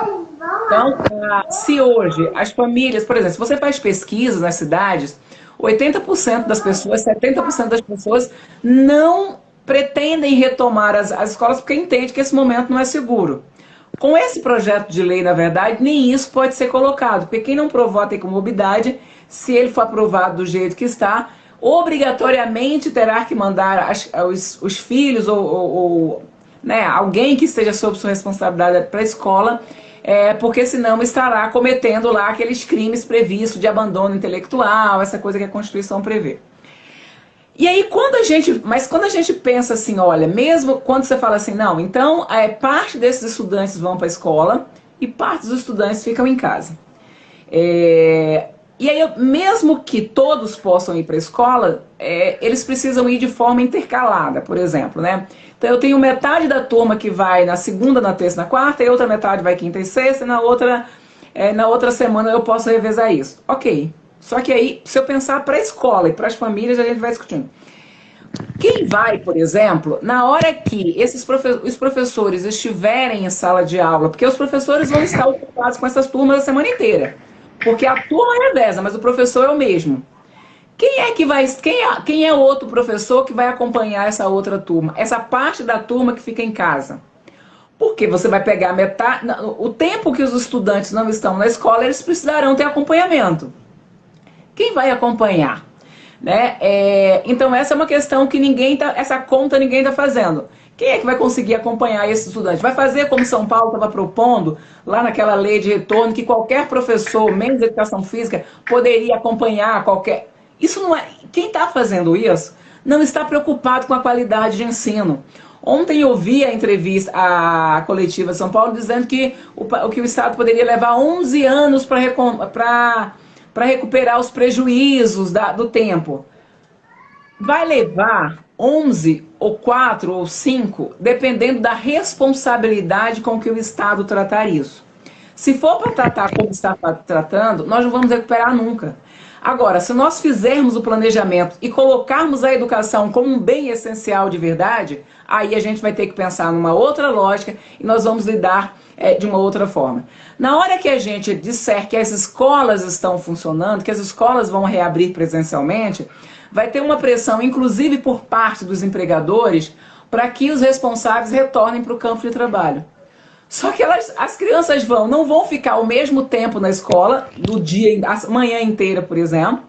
Então, ah, se hoje as famílias, por exemplo, se você faz pesquisas nas cidades, 80% das pessoas, 70% das pessoas não pretendem retomar as, as escolas porque entende que esse momento não é seguro. Com esse projeto de lei, na verdade, nem isso pode ser colocado, porque quem não provou a comorbidade, se ele for aprovado do jeito que está, obrigatoriamente terá que mandar as, os, os, filhos ou, ou, ou né, alguém que esteja sob sua responsabilidade para a escola é, porque senão estará cometendo lá aqueles crimes previstos de abandono intelectual, essa coisa que a Constituição prevê. E aí, quando a gente, mas quando a gente pensa assim, olha, mesmo quando você fala assim, não, então é, parte desses estudantes vão para a escola e parte dos estudantes ficam em casa. É, e aí, mesmo que todos possam ir para a escola, é, eles precisam ir de forma intercalada, por exemplo, né? Então eu tenho metade da turma que vai na segunda, na terça, na quarta, e outra metade vai quinta e sexta, e na outra, é, na outra semana eu posso revezar isso. Ok. Só que aí, se eu pensar para a escola e para as famílias, a gente vai discutindo. Quem vai, por exemplo, na hora que esses profe os professores estiverem em sala de aula, porque os professores vão estar ocupados com essas turmas a semana inteira. Porque a turma é reveza, mas o professor é o mesmo. Quem é que vai. Quem é, quem é outro professor que vai acompanhar essa outra turma? Essa parte da turma que fica em casa. Porque você vai pegar metade. O tempo que os estudantes não estão na escola, eles precisarão ter acompanhamento. Quem vai acompanhar? Né? É, então, essa é uma questão que ninguém tá. Essa conta ninguém está fazendo. Quem é que vai conseguir acompanhar esse estudante? Vai fazer como São Paulo estava propondo, lá naquela lei de retorno, que qualquer professor, menos educação física, poderia acompanhar qualquer. Isso não é. Quem está fazendo isso não está preocupado com a qualidade de ensino. Ontem eu vi a entrevista, a coletiva São Paulo, dizendo que o, que o Estado poderia levar 11 anos para recuperar os prejuízos da, do tempo. Vai levar 11 ou 4 ou 5, dependendo da responsabilidade com que o Estado tratar isso. Se for para tratar como está tratando, nós não vamos recuperar nunca. Agora, se nós fizermos o planejamento e colocarmos a educação como um bem essencial de verdade, aí a gente vai ter que pensar numa outra lógica e nós vamos lidar é, de uma outra forma. Na hora que a gente disser que as escolas estão funcionando, que as escolas vão reabrir presencialmente, vai ter uma pressão, inclusive por parte dos empregadores, para que os responsáveis retornem para o campo de trabalho. Só que elas, as crianças vão, não vão ficar o mesmo tempo na escola, do dia, a manhã inteira, por exemplo.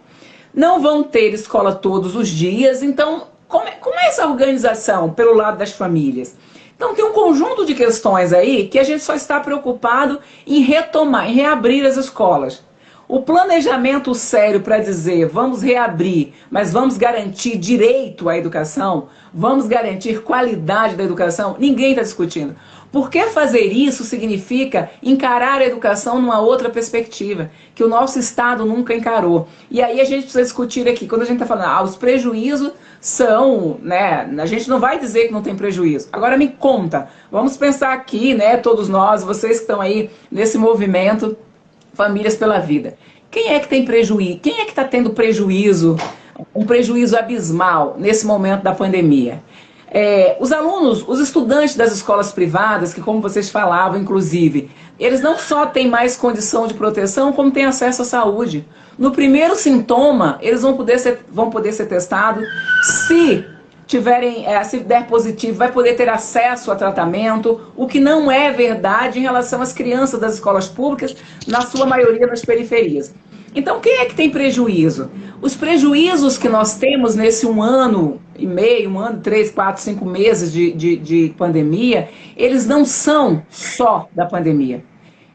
Não vão ter escola todos os dias. Então, como é, como é essa organização pelo lado das famílias? Então, tem um conjunto de questões aí que a gente só está preocupado em retomar, em reabrir as escolas. O planejamento sério para dizer vamos reabrir, mas vamos garantir direito à educação, vamos garantir qualidade da educação, ninguém está discutindo. Porque fazer isso significa encarar a educação numa outra perspectiva, que o nosso Estado nunca encarou. E aí a gente precisa discutir aqui, quando a gente está falando, ah, os prejuízos são, né, a gente não vai dizer que não tem prejuízo. Agora me conta, vamos pensar aqui, né, todos nós, vocês que estão aí nesse movimento, Famílias pela Vida. Quem é que tem prejuízo? Quem é que está tendo prejuízo, um prejuízo abismal nesse momento da pandemia? É, os alunos, os estudantes das escolas privadas, que como vocês falavam, inclusive, eles não só têm mais condição de proteção, como têm acesso à saúde. No primeiro sintoma, eles vão poder ser, vão poder ser testados. Se tiverem, é, se der positivo, vai poder ter acesso a tratamento, o que não é verdade em relação às crianças das escolas públicas, na sua maioria nas periferias. Então, quem é que tem prejuízo? Os prejuízos que nós temos nesse um ano e meio, um ano, três, quatro, cinco meses de, de, de pandemia, eles não são só da pandemia.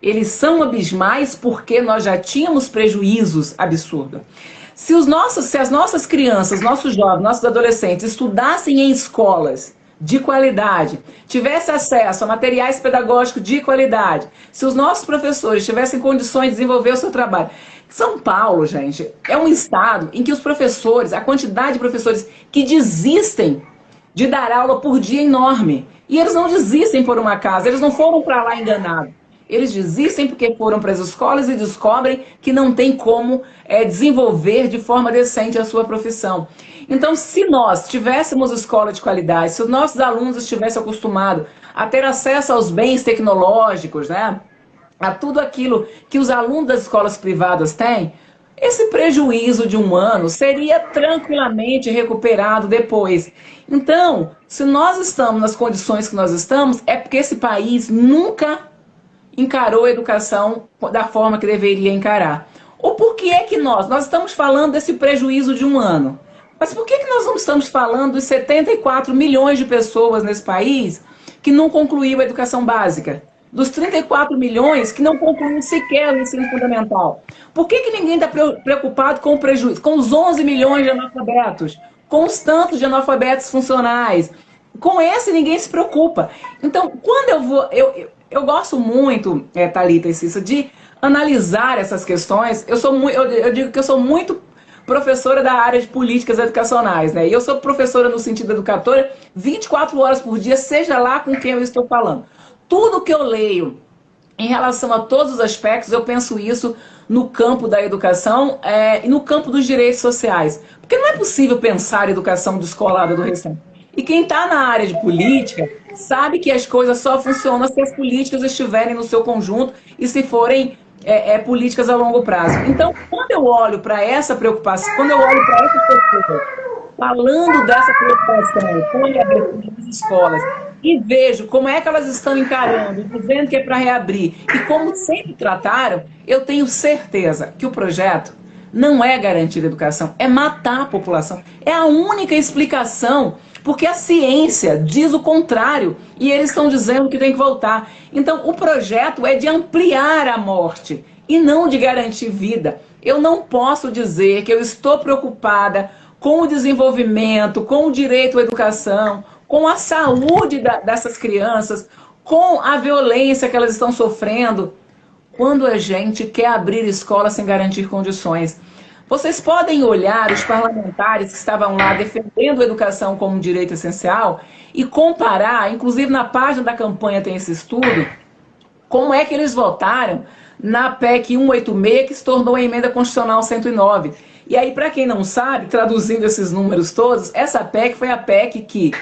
Eles são abismais porque nós já tínhamos prejuízos absurdos. Se, os nossos, se as nossas crianças, nossos jovens, nossos adolescentes estudassem em escolas de qualidade, tivesse acesso a materiais pedagógicos de qualidade, se os nossos professores tivessem condições de desenvolver o seu trabalho. São Paulo, gente, é um estado em que os professores, a quantidade de professores que desistem de dar aula por dia é enorme. E eles não desistem por uma casa, eles não foram para lá enganados. Eles desistem porque foram para as escolas e descobrem que não tem como é, desenvolver de forma decente a sua profissão. Então, se nós tivéssemos escola de qualidade, se os nossos alunos estivessem acostumados a ter acesso aos bens tecnológicos, né, a tudo aquilo que os alunos das escolas privadas têm, esse prejuízo de um ano seria tranquilamente recuperado depois. Então, se nós estamos nas condições que nós estamos, é porque esse país nunca encarou a educação da forma que deveria encarar. Ou por que é que nós, nós estamos falando desse prejuízo de um ano, mas por que, que nós não estamos falando dos 74 milhões de pessoas nesse país que não concluiu a educação básica? Dos 34 milhões que não concluíram sequer o ensino fundamental. Por que, que ninguém está preocupado com o prejuízo? Com os 11 milhões de analfabetos, com os tantos de analfabetos funcionais. Com esse ninguém se preocupa. Então, quando eu vou. Eu gosto muito, é, Thalita e Cissa, de analisar essas questões. Eu, sou eu, eu digo que eu sou muito professora da área de políticas educacionais, né? E eu sou professora no sentido educadora 24 horas por dia, seja lá com quem eu estou falando. Tudo que eu leio em relação a todos os aspectos, eu penso isso no campo da educação é, e no campo dos direitos sociais. Porque não é possível pensar educação descolada do restante. E quem está na área de política sabe que as coisas só funcionam se as políticas estiverem no seu conjunto e se forem é, é, políticas a longo prazo. Então, quando eu olho para essa preocupação, quando eu olho para essas pessoas falando dessa preocupação com a reabertura das escolas e vejo como é que elas estão encarando, dizendo que é para reabrir e como sempre trataram, eu tenho certeza que o projeto não é garantir educação, é matar a população. É a única explicação porque a ciência diz o contrário e eles estão dizendo que tem que voltar. Então, o projeto é de ampliar a morte e não de garantir vida. Eu não posso dizer que eu estou preocupada com o desenvolvimento, com o direito à educação, com a saúde da, dessas crianças, com a violência que elas estão sofrendo, quando a gente quer abrir escola sem garantir condições. Vocês podem olhar os parlamentares que estavam lá defendendo a educação como um direito essencial e comparar, inclusive na página da campanha tem esse estudo, como é que eles votaram na PEC 186, que se tornou a emenda constitucional 109. E aí, para quem não sabe, traduzindo esses números todos, essa PEC foi a PEC que,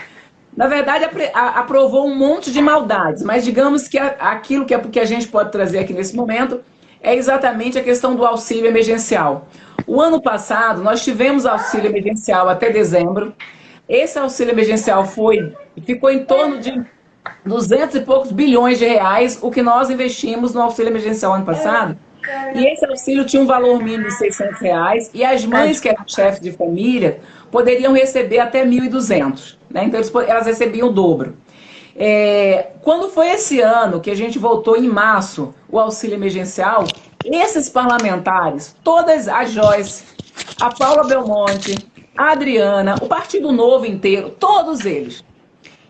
na verdade, aprovou um monte de maldades, mas digamos que aquilo que, é, a gente pode trazer aqui nesse momento é exatamente a questão do auxílio emergencial. O ano passado, nós tivemos auxílio emergencial até dezembro. Esse auxílio emergencial foi, ficou em torno de 200 e poucos bilhões de reais, o que nós investimos no auxílio emergencial ano passado. E esse auxílio tinha um valor mínimo de 600 reais, e as mães que eram chefes de família poderiam receber até 1.200. Né? Então, elas recebiam o dobro. É, quando foi esse ano que a gente voltou em março o auxílio emergencial, esses parlamentares, todas a Joyce, a Paula Belmonte, a Adriana, o Partido Novo inteiro, todos eles,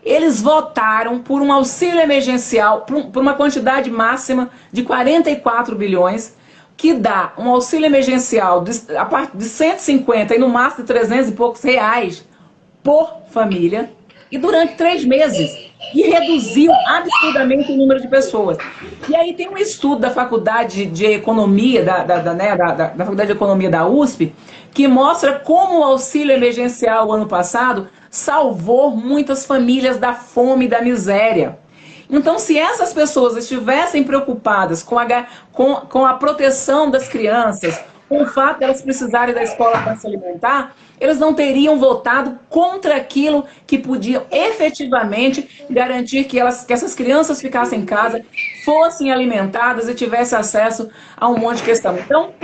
eles votaram por um auxílio emergencial, por uma quantidade máxima de 44 bilhões, que dá um auxílio emergencial de, a parte de 150 e no máximo de 300 e poucos reais por família, e durante três meses e reduziu absurdamente o número de pessoas. E aí tem um estudo da Faculdade de Economia, da, da, da, né, da, da Faculdade de Economia da USP, que mostra como o auxílio emergencial ano passado salvou muitas famílias da fome e da miséria. Então, se essas pessoas estivessem preocupadas com a, com, com a proteção das crianças, com o fato de elas precisarem da escola para se alimentar, eles não teriam votado contra aquilo que podia efetivamente garantir que, elas, que essas crianças ficassem em casa, fossem alimentadas e tivessem acesso a um monte de questão. Então,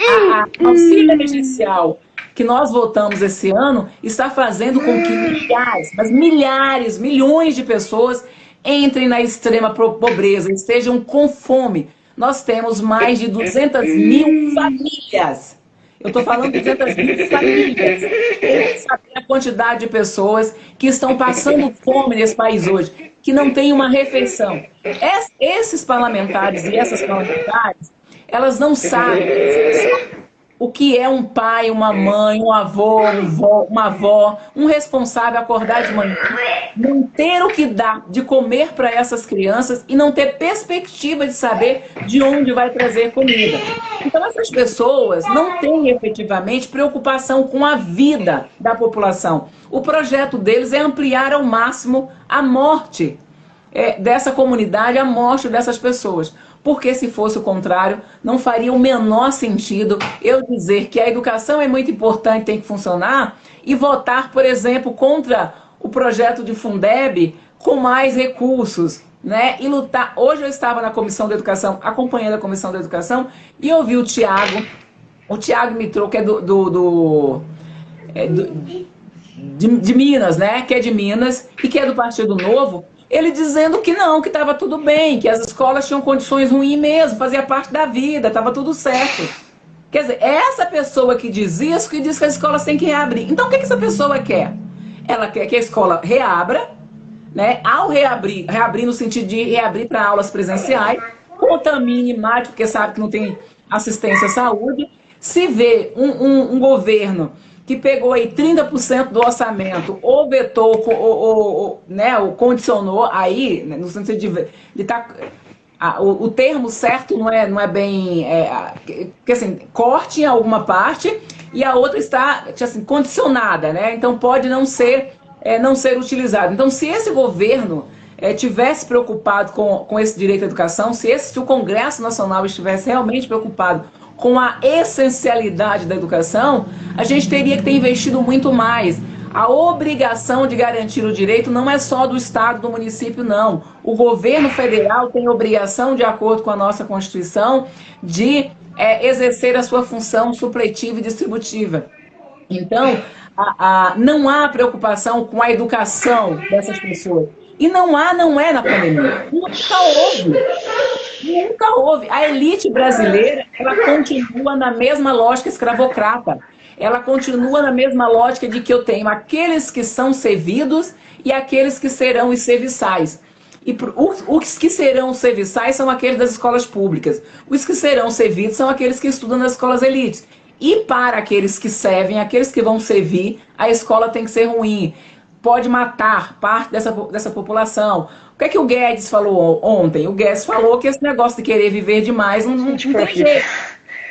a, a auxílio emergencial que nós votamos esse ano está fazendo com que milhares, mas milhares, milhões de pessoas entrem na extrema pobreza, estejam com fome. Nós temos mais de 200 mil famílias Eu estou falando de 200 mil famílias. Saber a quantidade de pessoas que estão passando fome nesse país hoje, que não tem uma refeição. Esses parlamentares e essas parlamentares, elas não sabem o que é um pai, uma mãe, um avô, uma avó, um responsável acordar de manhã, não ter o que dar de comer para essas crianças e não ter perspectiva de saber de onde vai trazer comida. Então essas pessoas não têm efetivamente preocupação com a vida da população. O projeto deles é ampliar ao máximo a morte é, dessa comunidade, a morte dessas pessoas porque se fosse o contrário, não faria o menor sentido eu dizer que a educação é muito importante, tem que funcionar, e votar, por exemplo, contra o projeto de Fundeb com mais recursos, né? E lutar. Hoje eu estava na comissão da educação, acompanhando a comissão da educação, e ouvi o Tiago, o Tiago Mitrô, que é do. do, do, é do de, de Minas, né? Que é de Minas e que é do Partido Novo, ele dizendo que não, que estava tudo bem, que as escolas tinham condições ruins mesmo, fazia parte da vida, estava tudo certo. Quer dizer, é essa pessoa que diz isso que diz que as escolas têm que reabrir. Então, o que, que essa pessoa quer? Ela quer que a escola reabra, né? Ao reabrir, reabrir no sentido de reabrir para aulas presenciais, contamine, mate, porque sabe que não tem assistência à saúde. Se vê um, um, um governo que pegou aí 30% do orçamento, ou vetou, ou, ou, ou, né, ou condicionou aí, né, no sentido de estar. Tá, o, o, termo certo não é, não é bem. É, que assim, corte em alguma parte e a outra está assim, condicionada, né? Então pode não ser, é, não ser utilizado. Então, se esse governo é, tivesse preocupado com, com esse direito à educação, se, esse, se o Congresso Nacional estivesse realmente preocupado com a essencialidade da educação, a gente teria que ter investido muito mais. A obrigação de garantir o direito não é só do Estado, do município, não. O governo federal tem obrigação, de acordo com a nossa Constituição, de é, exercer a sua função supletiva e distributiva. Então, a, a, não há preocupação com a educação dessas pessoas. E não há, não é na pandemia. Nunca houve. Nunca houve. A elite brasileira, ela continua na mesma lógica escravocrata. Ela continua na mesma lógica de que eu tenho aqueles que são servidos e aqueles que serão os serviçais. E os que serão serviçais são aqueles das escolas públicas. Os que serão servidos são aqueles que estudam nas escolas elites. E para aqueles que servem, aqueles que vão servir, a escola tem que ser ruim pode matar parte dessa, dessa população. O que é que o Guedes falou ontem? O Guedes falou que esse negócio de querer viver demais não, não, não tem jeito.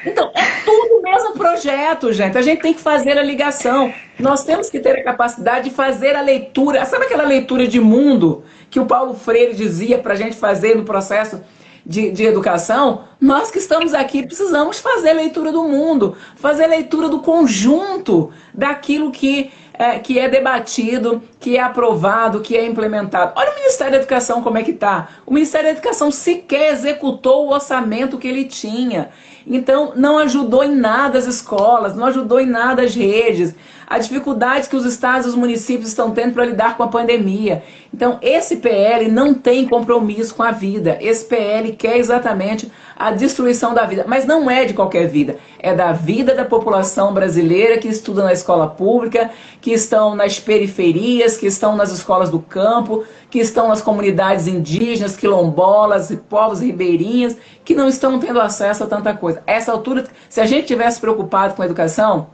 Então, é tudo o mesmo projeto, gente. A gente tem que fazer a ligação. Nós temos que ter a capacidade de fazer a leitura. Sabe aquela leitura de mundo que o Paulo Freire dizia para a gente fazer no processo de, de, educação? Nós que estamos aqui precisamos fazer a leitura do mundo, fazer a leitura do conjunto daquilo que é, que é debatido, que é aprovado, que é implementado. Olha o Ministério da Educação como é que está. O Ministério da Educação sequer executou o orçamento que ele tinha. Então, não ajudou em nada as escolas, não ajudou em nada as redes, a dificuldade que os estados e os municípios estão tendo para lidar com a pandemia. Então, esse PL não tem compromisso com a vida. Esse PL quer exatamente a destruição da vida. Mas não é de qualquer vida. É da vida da população brasileira que estuda na escola pública, que estão nas periferias, que estão nas escolas do campo, que estão nas comunidades indígenas, quilombolas povos ribeirinhos, que não estão tendo acesso a tanta coisa. Essa altura, se a gente tivesse preocupado com a educação,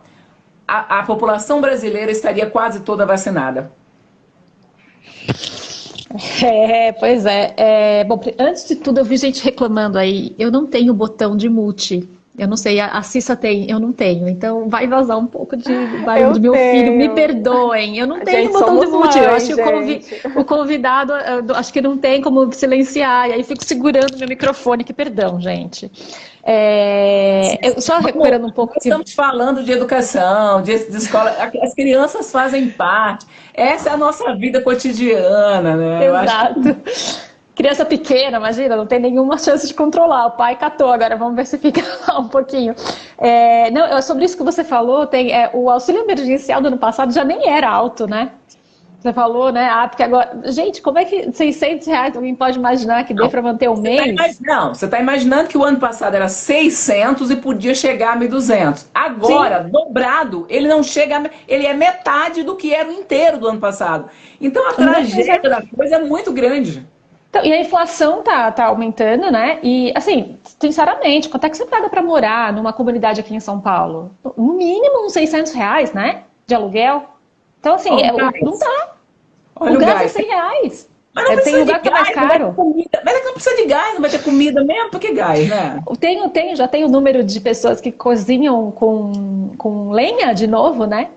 a, a população brasileira estaria quase toda vacinada. É, pois é. é. Bom, antes de tudo, eu vi gente reclamando aí. Eu não tenho botão de mute. Eu não sei, a Cissa tem, eu não tenho. Então vai vazar um pouco de barulho do meu tenho. filho. Me perdoem. Eu não tenho gente, botão de mute. eu acho que o, convi o, convidado, acho que não tem como silenciar. E aí fico segurando meu microfone. Que perdão, gente. É, eu, só recuperando um pouco. Estamos que... falando de educação, de, de, escola. As crianças fazem parte. Essa é a nossa vida cotidiana, né? Exato. Criança pequena, imagina, não tem nenhuma chance de controlar. O pai catou, agora vamos ver se fica lá um pouquinho. É, não, sobre isso que você falou, tem, é, o auxílio emergencial do ano passado já nem era alto, né? Você falou, né? Ah, porque agora. Gente, como é que 600 reais alguém pode imaginar que dê para manter um tá mês? Tá não, você está imaginando que o ano passado era 600 e podia chegar a 1.200. Agora, Sim. dobrado, ele não chega. A... Ele é metade do que era o inteiro do ano passado. Então a tragédia da coisa é muito grande. Então, e a inflação tá, tá aumentando, né? E, assim, sinceramente, quanto é que você paga para morar numa comunidade aqui em São Paulo? No mínimo uns 600 reais, né? De aluguel. Então, assim, é, não dá. Olha o, gás, gás é 100 reais. Mas não é, tem lugar que é mais caro. Comida. Mas é que não precisa de gás, não vai ter comida mesmo, por que gás, né? Tenho, tenho, já tenho o número de pessoas que cozinham com, com lenha de novo, né?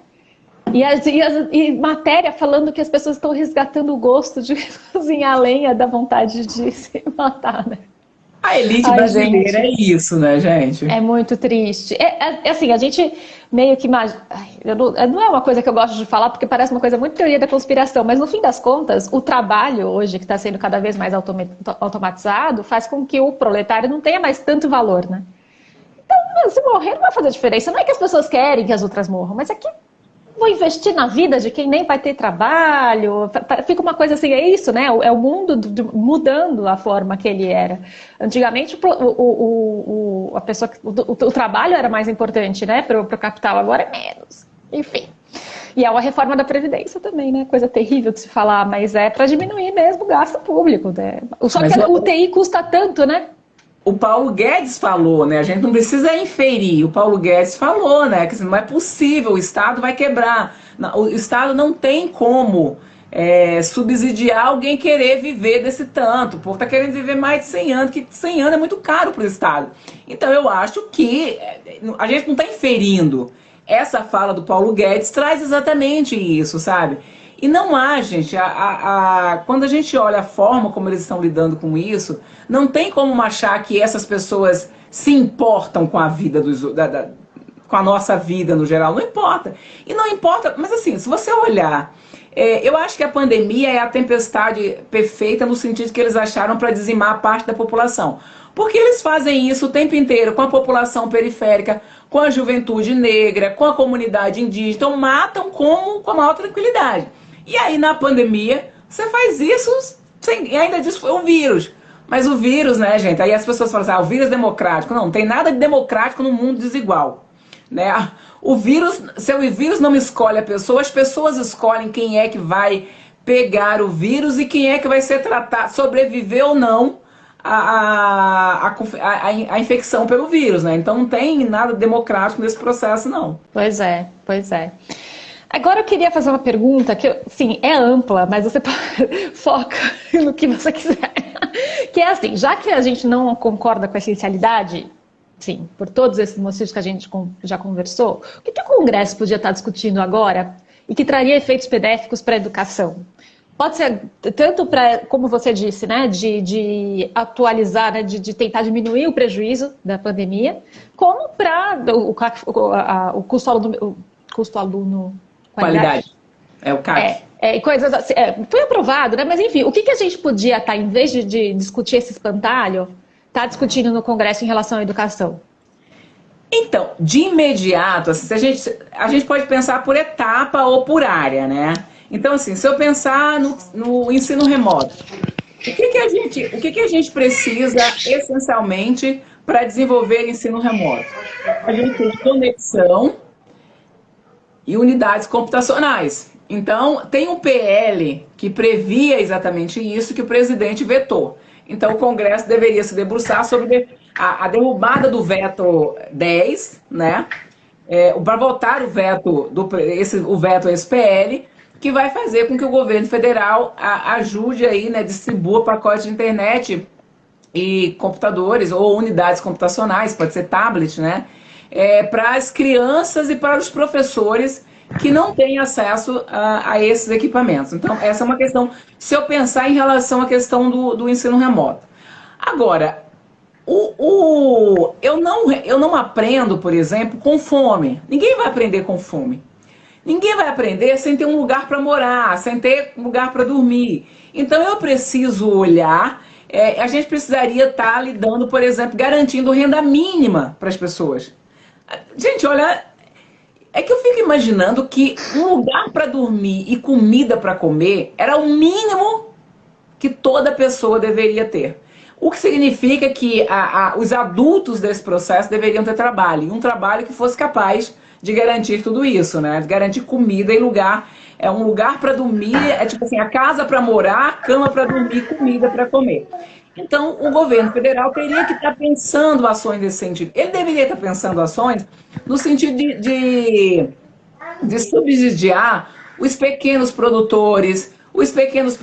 E, as, e, as, e, matéria falando que as pessoas estão resgatando o gosto de cozinhar lenha da vontade de se matar, né? A elite Ai, brasileira gente, é isso, né, gente? É muito triste. É, é assim, a gente meio que imagina. Não, não é uma coisa que eu gosto de falar, porque parece uma coisa muito teoria da conspiração, mas no fim das contas, o trabalho hoje, que está sendo cada vez mais automatizado, faz com que o proletário não tenha mais tanto valor, né? Então, se morrer não vai fazer diferença. Não é que as pessoas querem que as outras morram, mas é que vou investir na vida de quem nem vai ter trabalho. Fica uma coisa assim, é isso, né? É o mundo mudando a forma que ele era. Antigamente, o, o, o a pessoa, o, o, trabalho era mais importante, né? Para o capital, agora é menos. Enfim. E é uma reforma da Previdência também, né? Coisa terrível de se falar, mas é para diminuir mesmo o gasto público. Né? Só mas que o UTI custa tanto, né? O Paulo Guedes falou, né? A gente não precisa inferir. O Paulo Guedes falou, né? Que não é possível, o Estado vai quebrar. O Estado não tem como é, subsidiar alguém querer viver desse tanto. Por tá querendo viver mais de 100 anos, que 100 anos é muito caro para o Estado. Então eu acho que é, a gente não está inferindo. Essa fala do Paulo Guedes traz exatamente isso, sabe? E não há, gente, a, a, a, quando a gente olha a forma como eles estão lidando com isso, não tem como achar que essas pessoas se importam com a vida dos, da, da, com a nossa vida no geral. Não importa. E não importa, mas assim, se você olhar, é, eu acho que a pandemia é a tempestade perfeita no sentido que eles acharam para dizimar parte da população. Porque eles fazem isso o tempo inteiro com a população periférica, com a juventude negra, com a comunidade indígena. Então matam como, com a maior tranquilidade. E aí na pandemia, você faz isso sem, e ainda diz que foi um vírus. Mas o vírus, né, gente? Aí as pessoas falam assim, ah, o vírus democrático. Não, não tem nada de democrático no mundo desigual. Né? O vírus, se o vírus não escolhe a pessoa, as pessoas escolhem quem é que vai pegar o vírus e quem é que vai ser tratado, sobreviver ou não a, a, a, a, infecção pelo vírus, né? Então não tem nada democrático nesse processo, não. Pois é, pois é. Agora eu queria fazer uma pergunta que, sim, é ampla, mas você foca no que você quiser. Que é assim, já que a gente não concorda com a essencialidade, sim, por todos esses motivos que a gente já conversou, o que, que o Congresso podia estar discutindo agora e que traria efeitos benéficos para a educação? Pode ser tanto para, como você disse, né, de, de atualizar, né, de, de, tentar diminuir o prejuízo da pandemia, como para o, o, o, custo aluno, o custo aluno Qualidade. É o CAC. É, é, coisas assim, é, foi aprovado, né? Mas enfim, o que, que a gente podia estar, tá, em vez de, de discutir esse espantalho, tá discutindo no Congresso em relação à educação? Então, de imediato, assim, a, gente, a gente pode pensar por etapa ou por área, né? Então, assim, se eu pensar no, no ensino remoto, o que, que, a gente, o que, que a gente precisa essencialmente para desenvolver ensino remoto? A gente tem conexão e unidades computacionais. Então, tem um PL que previa exatamente isso que o presidente vetou. Então, o Congresso deveria se debruçar sobre a, a derrubada do veto 10, né? É, para votar o veto, do, esse, o veto esse PL, que vai fazer com que o governo federal a, ajude aí, né, distribua pacotes de internet e computadores ou unidades computacionais, pode ser tablet, né? É, para as crianças e para os professores que não têm acesso a, a, esses equipamentos. Então, essa é uma questão, se eu pensar em relação à questão do, do ensino remoto. Agora, o, o, eu, não, eu não aprendo, por exemplo, com fome. Ninguém vai aprender com fome. Ninguém vai aprender sem ter um lugar para morar, sem ter um lugar para dormir. Então, eu preciso olhar. É, a gente precisaria estar tá lidando, por exemplo, garantindo renda mínima para as pessoas. Gente, olha, é que eu fico imaginando que um lugar para dormir e comida para comer era o mínimo que toda pessoa deveria ter. O que significa que a, a, os adultos desse processo deveriam ter trabalho, e um trabalho que fosse capaz de garantir tudo isso, né? De garantir comida e lugar. É um lugar para dormir, é tipo assim, a casa para morar, cama para dormir, comida para comer. Então, o governo federal teria que estar pensando ações nesse sentido. Ele deveria estar pensando ações no sentido de, de, de subsidiar os pequenos produtores, os pequenos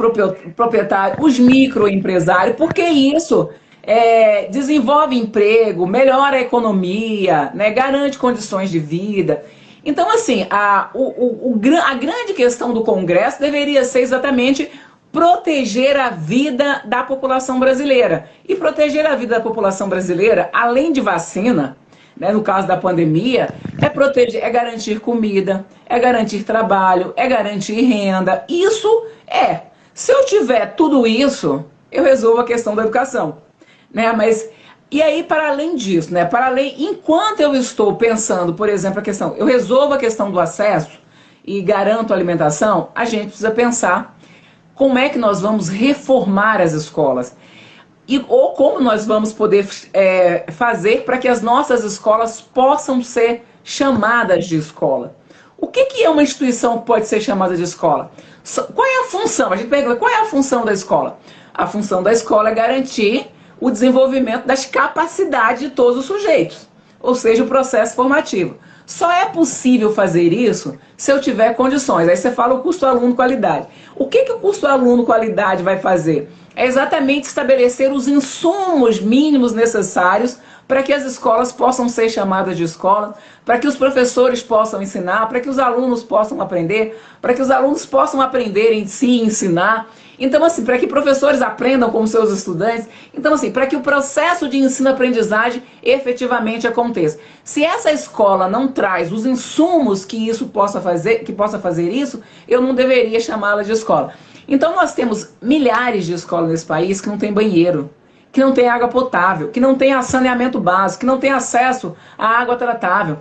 proprietários, os microempresários, porque isso é, desenvolve emprego, melhora a economia, né, garante condições de vida. Então, assim, a, o, o, a grande questão do Congresso deveria ser exatamente proteger a vida da população brasileira. E proteger a vida da população brasileira, além de vacina, né, no caso da pandemia, é proteger, é garantir comida, é garantir trabalho, é garantir renda. Isso é. Se eu tiver tudo isso, eu resolvo a questão da educação. Né? Mas e aí, para além disso, né? Para além, enquanto eu estou pensando, por exemplo, a questão, eu resolvo a questão do acesso e garanto a alimentação, a gente precisa pensar como é que nós vamos reformar as escolas? E, ou como nós vamos poder é, fazer para que as nossas escolas possam ser chamadas de escola? O que, que é uma instituição que pode ser chamada de escola? Qual é a função? A gente pergunta, qual é a função da escola? A função da escola é garantir o desenvolvimento das capacidades de todos os sujeitos, ou seja, o processo formativo. Só é possível fazer isso se eu tiver condições. Aí você fala o custo aluno qualidade. O que, que o custo aluno qualidade vai fazer? É exatamente estabelecer os insumos mínimos necessários para que as escolas possam ser chamadas de escola, para que os professores possam ensinar, para que os alunos possam aprender, para que os alunos possam aprender em si ensinar. Então, assim, para que professores aprendam com seus estudantes. Então, assim, para que o processo de ensino-aprendizagem efetivamente aconteça. Se essa escola não traz os insumos que isso possa fazer, que possa fazer isso, eu não deveria chamá-la de escola. Então, nós temos milhares de escolas nesse país que não tem banheiro, que não tem água potável, que não tem saneamento básico, que não tem acesso à água tratável.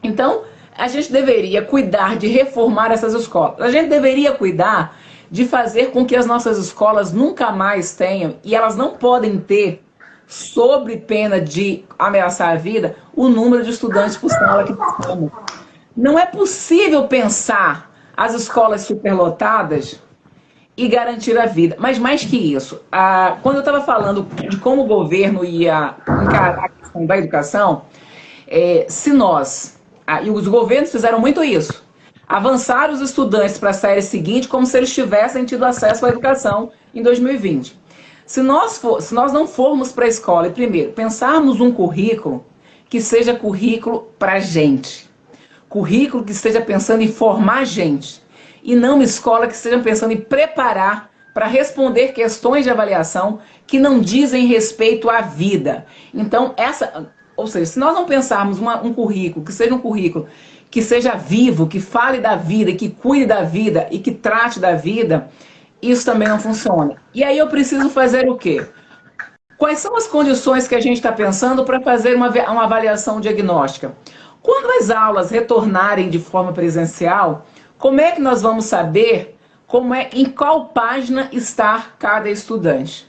Então, a gente deveria cuidar de reformar essas escolas. A gente deveria cuidar de fazer com que as nossas escolas nunca mais tenham, e elas não podem ter, sobre pena de ameaçar a vida, o número de estudantes por sala que temos. Não é possível pensar as escolas superlotadas e garantir a vida. Mas mais que isso, quando eu estava falando de como o governo ia encarar a questão da educação, é, se nós, e os governos fizeram muito isso, avançar os estudantes para a série seguinte como se eles tivessem tido acesso à educação em 2020. Se nós, for, se nós não formos para a escola e, primeiro, pensarmos um currículo que seja currículo para gente, currículo que esteja pensando em formar gente, e não uma escola que esteja pensando em preparar para responder questões de avaliação que não dizem respeito à vida. Então, essa, ou seja, se nós não pensarmos uma, um currículo que seja um currículo que seja vivo, que fale da vida, que cuide da vida e que trate da vida, isso também não funciona. E aí eu preciso fazer o quê? Quais são as condições que a gente está pensando para fazer uma, uma avaliação diagnóstica? Quando as aulas retornarem de forma presencial, como é que nós vamos saber como é, em qual página está cada estudante?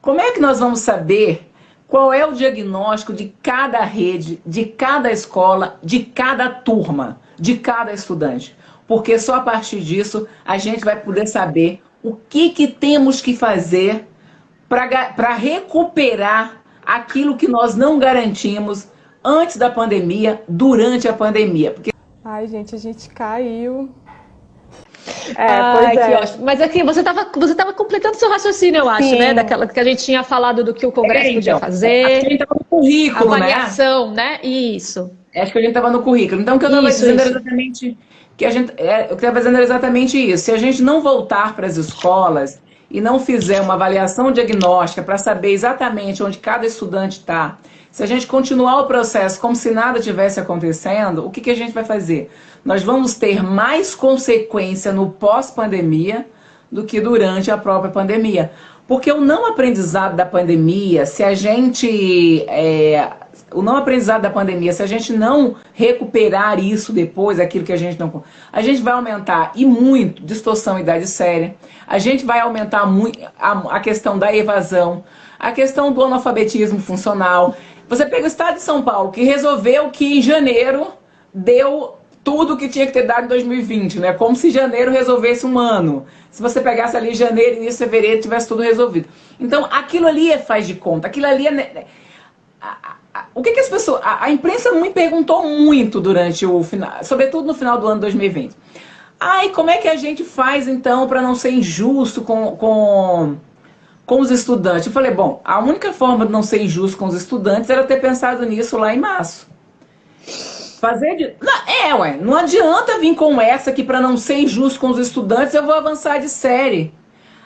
Como é que nós vamos saber qual é o diagnóstico de cada rede, de cada escola, de cada turma, de cada estudante. Porque só a partir disso a gente vai poder saber o que, que temos que fazer para recuperar aquilo que nós não garantimos antes da pandemia, durante a pandemia. Porque... Ai, gente, a gente caiu. É, Ai, é. ótimo. Mas aqui, você estava você tava completando seu raciocínio, eu acho, Sim. né? Daquela que a gente tinha falado do que o Congresso é, podia então, fazer. A gente estava no currículo, avaliação, né? né? Isso. Acho que a gente estava no currículo. Então, o que eu estava dizendo era exatamente que a gente, é, eu estava dizendo era exatamente isso. Se a gente não voltar para as escolas e não fizer uma avaliação diagnóstica para saber exatamente onde cada estudante está, se a gente continuar o processo como se nada tivesse acontecendo, o que, que a gente vai fazer? Nós vamos ter mais consequência no pós-pandemia do que durante a própria pandemia. Porque o não aprendizado da pandemia, se a gente é, o não aprendizado da pandemia, se a gente não recuperar isso depois, aquilo que a gente não. A gente vai aumentar e muito distorção idade séria, a gente vai aumentar muito a, a questão da evasão, a questão do analfabetismo funcional. Você pega o estado de São Paulo, que resolveu que em janeiro deu tudo que tinha que ter dado em 2020, né? Como se janeiro resolvesse um ano. Se você pegasse ali janeiro, início de fevereiro, tivesse tudo resolvido. Então, aquilo ali é faz de conta, aquilo ali é o que, que as pessoas. A, a, imprensa me perguntou muito durante o final, sobretudo no final do ano 2020. Ai, como é que a gente faz então para não ser injusto com, com, com os estudantes? Eu falei, bom, a única forma de não ser injusto com os estudantes era ter pensado nisso lá em março. Fazer de. Não, é, ué, não adianta vir com essa que para não ser injusto com os estudantes eu vou avançar de série.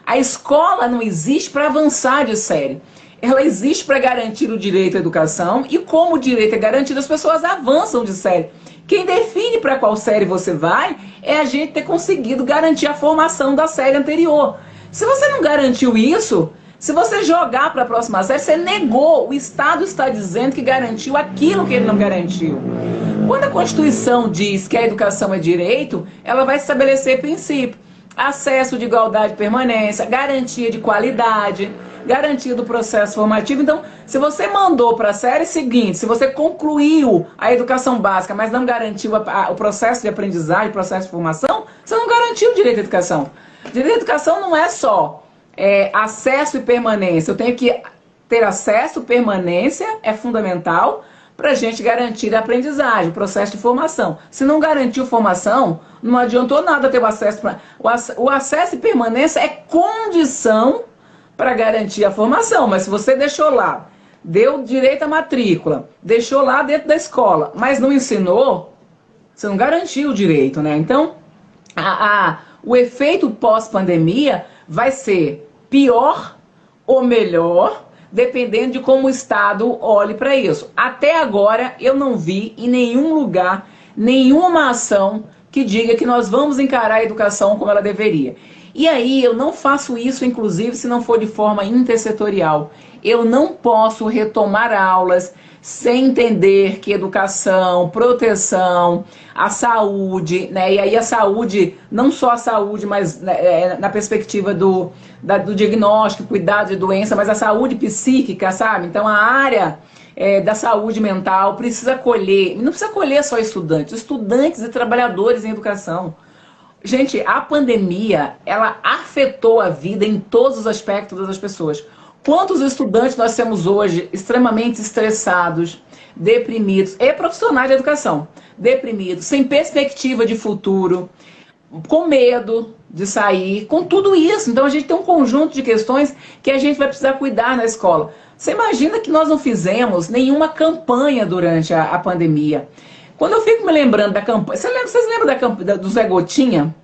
A escola não existe para avançar de série ela existe para garantir o direito à educação e como o direito é garantido, as pessoas avançam de série. Quem define para qual série você vai é a gente ter conseguido garantir a formação da série anterior. Se você não garantiu isso, se você jogar para a próxima série, você negou. O Estado está dizendo que garantiu aquilo que ele não garantiu. Quando a Constituição diz que a educação é direito, ela vai estabelecer princípio. Acesso de igualdade e permanência, garantia de qualidade, garantia do processo formativo. Então, se você mandou para a série seguinte, se você concluiu a educação básica, mas não garantiu a, a, o processo de aprendizagem, o processo de formação, você não garantiu o direito à educação. Direito à educação não é só é, acesso e permanência. Eu tenho que ter acesso, permanência é fundamental para a gente garantir a aprendizagem, o processo de formação. Se não garantiu formação, não adiantou nada ter o acesso. Pra, o, acesso e permanência é condição para garantir a formação. Mas se você deixou lá, deu direito à matrícula, deixou lá dentro da escola, mas não ensinou, você não garantiu o direito, né? Então, a, a o efeito pós-pandemia vai ser pior ou melhor, dependendo de como o Estado olhe para isso. Até agora, eu não vi em nenhum lugar nenhuma ação que diga que nós vamos encarar a educação como ela deveria. E aí eu não faço isso, inclusive, se não for de forma intersetorial. Eu não posso retomar aulas sem entender que educação, proteção, a saúde, né? E aí a saúde, não só a saúde, mas né, é, na perspectiva do, da, do diagnóstico, cuidado de doença, mas a saúde psíquica, sabe? Então a área é, da saúde mental precisa acolher, não precisa acolher só estudantes, estudantes e trabalhadores em educação. Gente, a pandemia, ela afetou a vida em todos os aspectos das pessoas. Quantos estudantes nós temos hoje extremamente estressados, deprimidos, e profissionais de educação, deprimidos, sem perspectiva de futuro, com medo de sair, com tudo isso. Então a gente tem um conjunto de questões que a gente vai precisar cuidar na escola. Você imagina que nós não fizemos nenhuma campanha durante a, a pandemia. Quando eu fico me lembrando da campanha. Você lembra, vocês lembram da campanha do Zé Gotinha?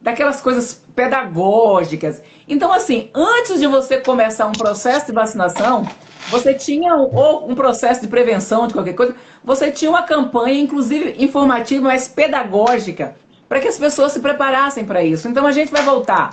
Daquelas coisas pedagógicas. Então, assim, antes de você começar um processo de vacinação, você tinha ou um processo de prevenção de qualquer coisa, você tinha uma campanha, inclusive informativa, mas pedagógica, para que as pessoas se preparassem para isso. Então a gente vai voltar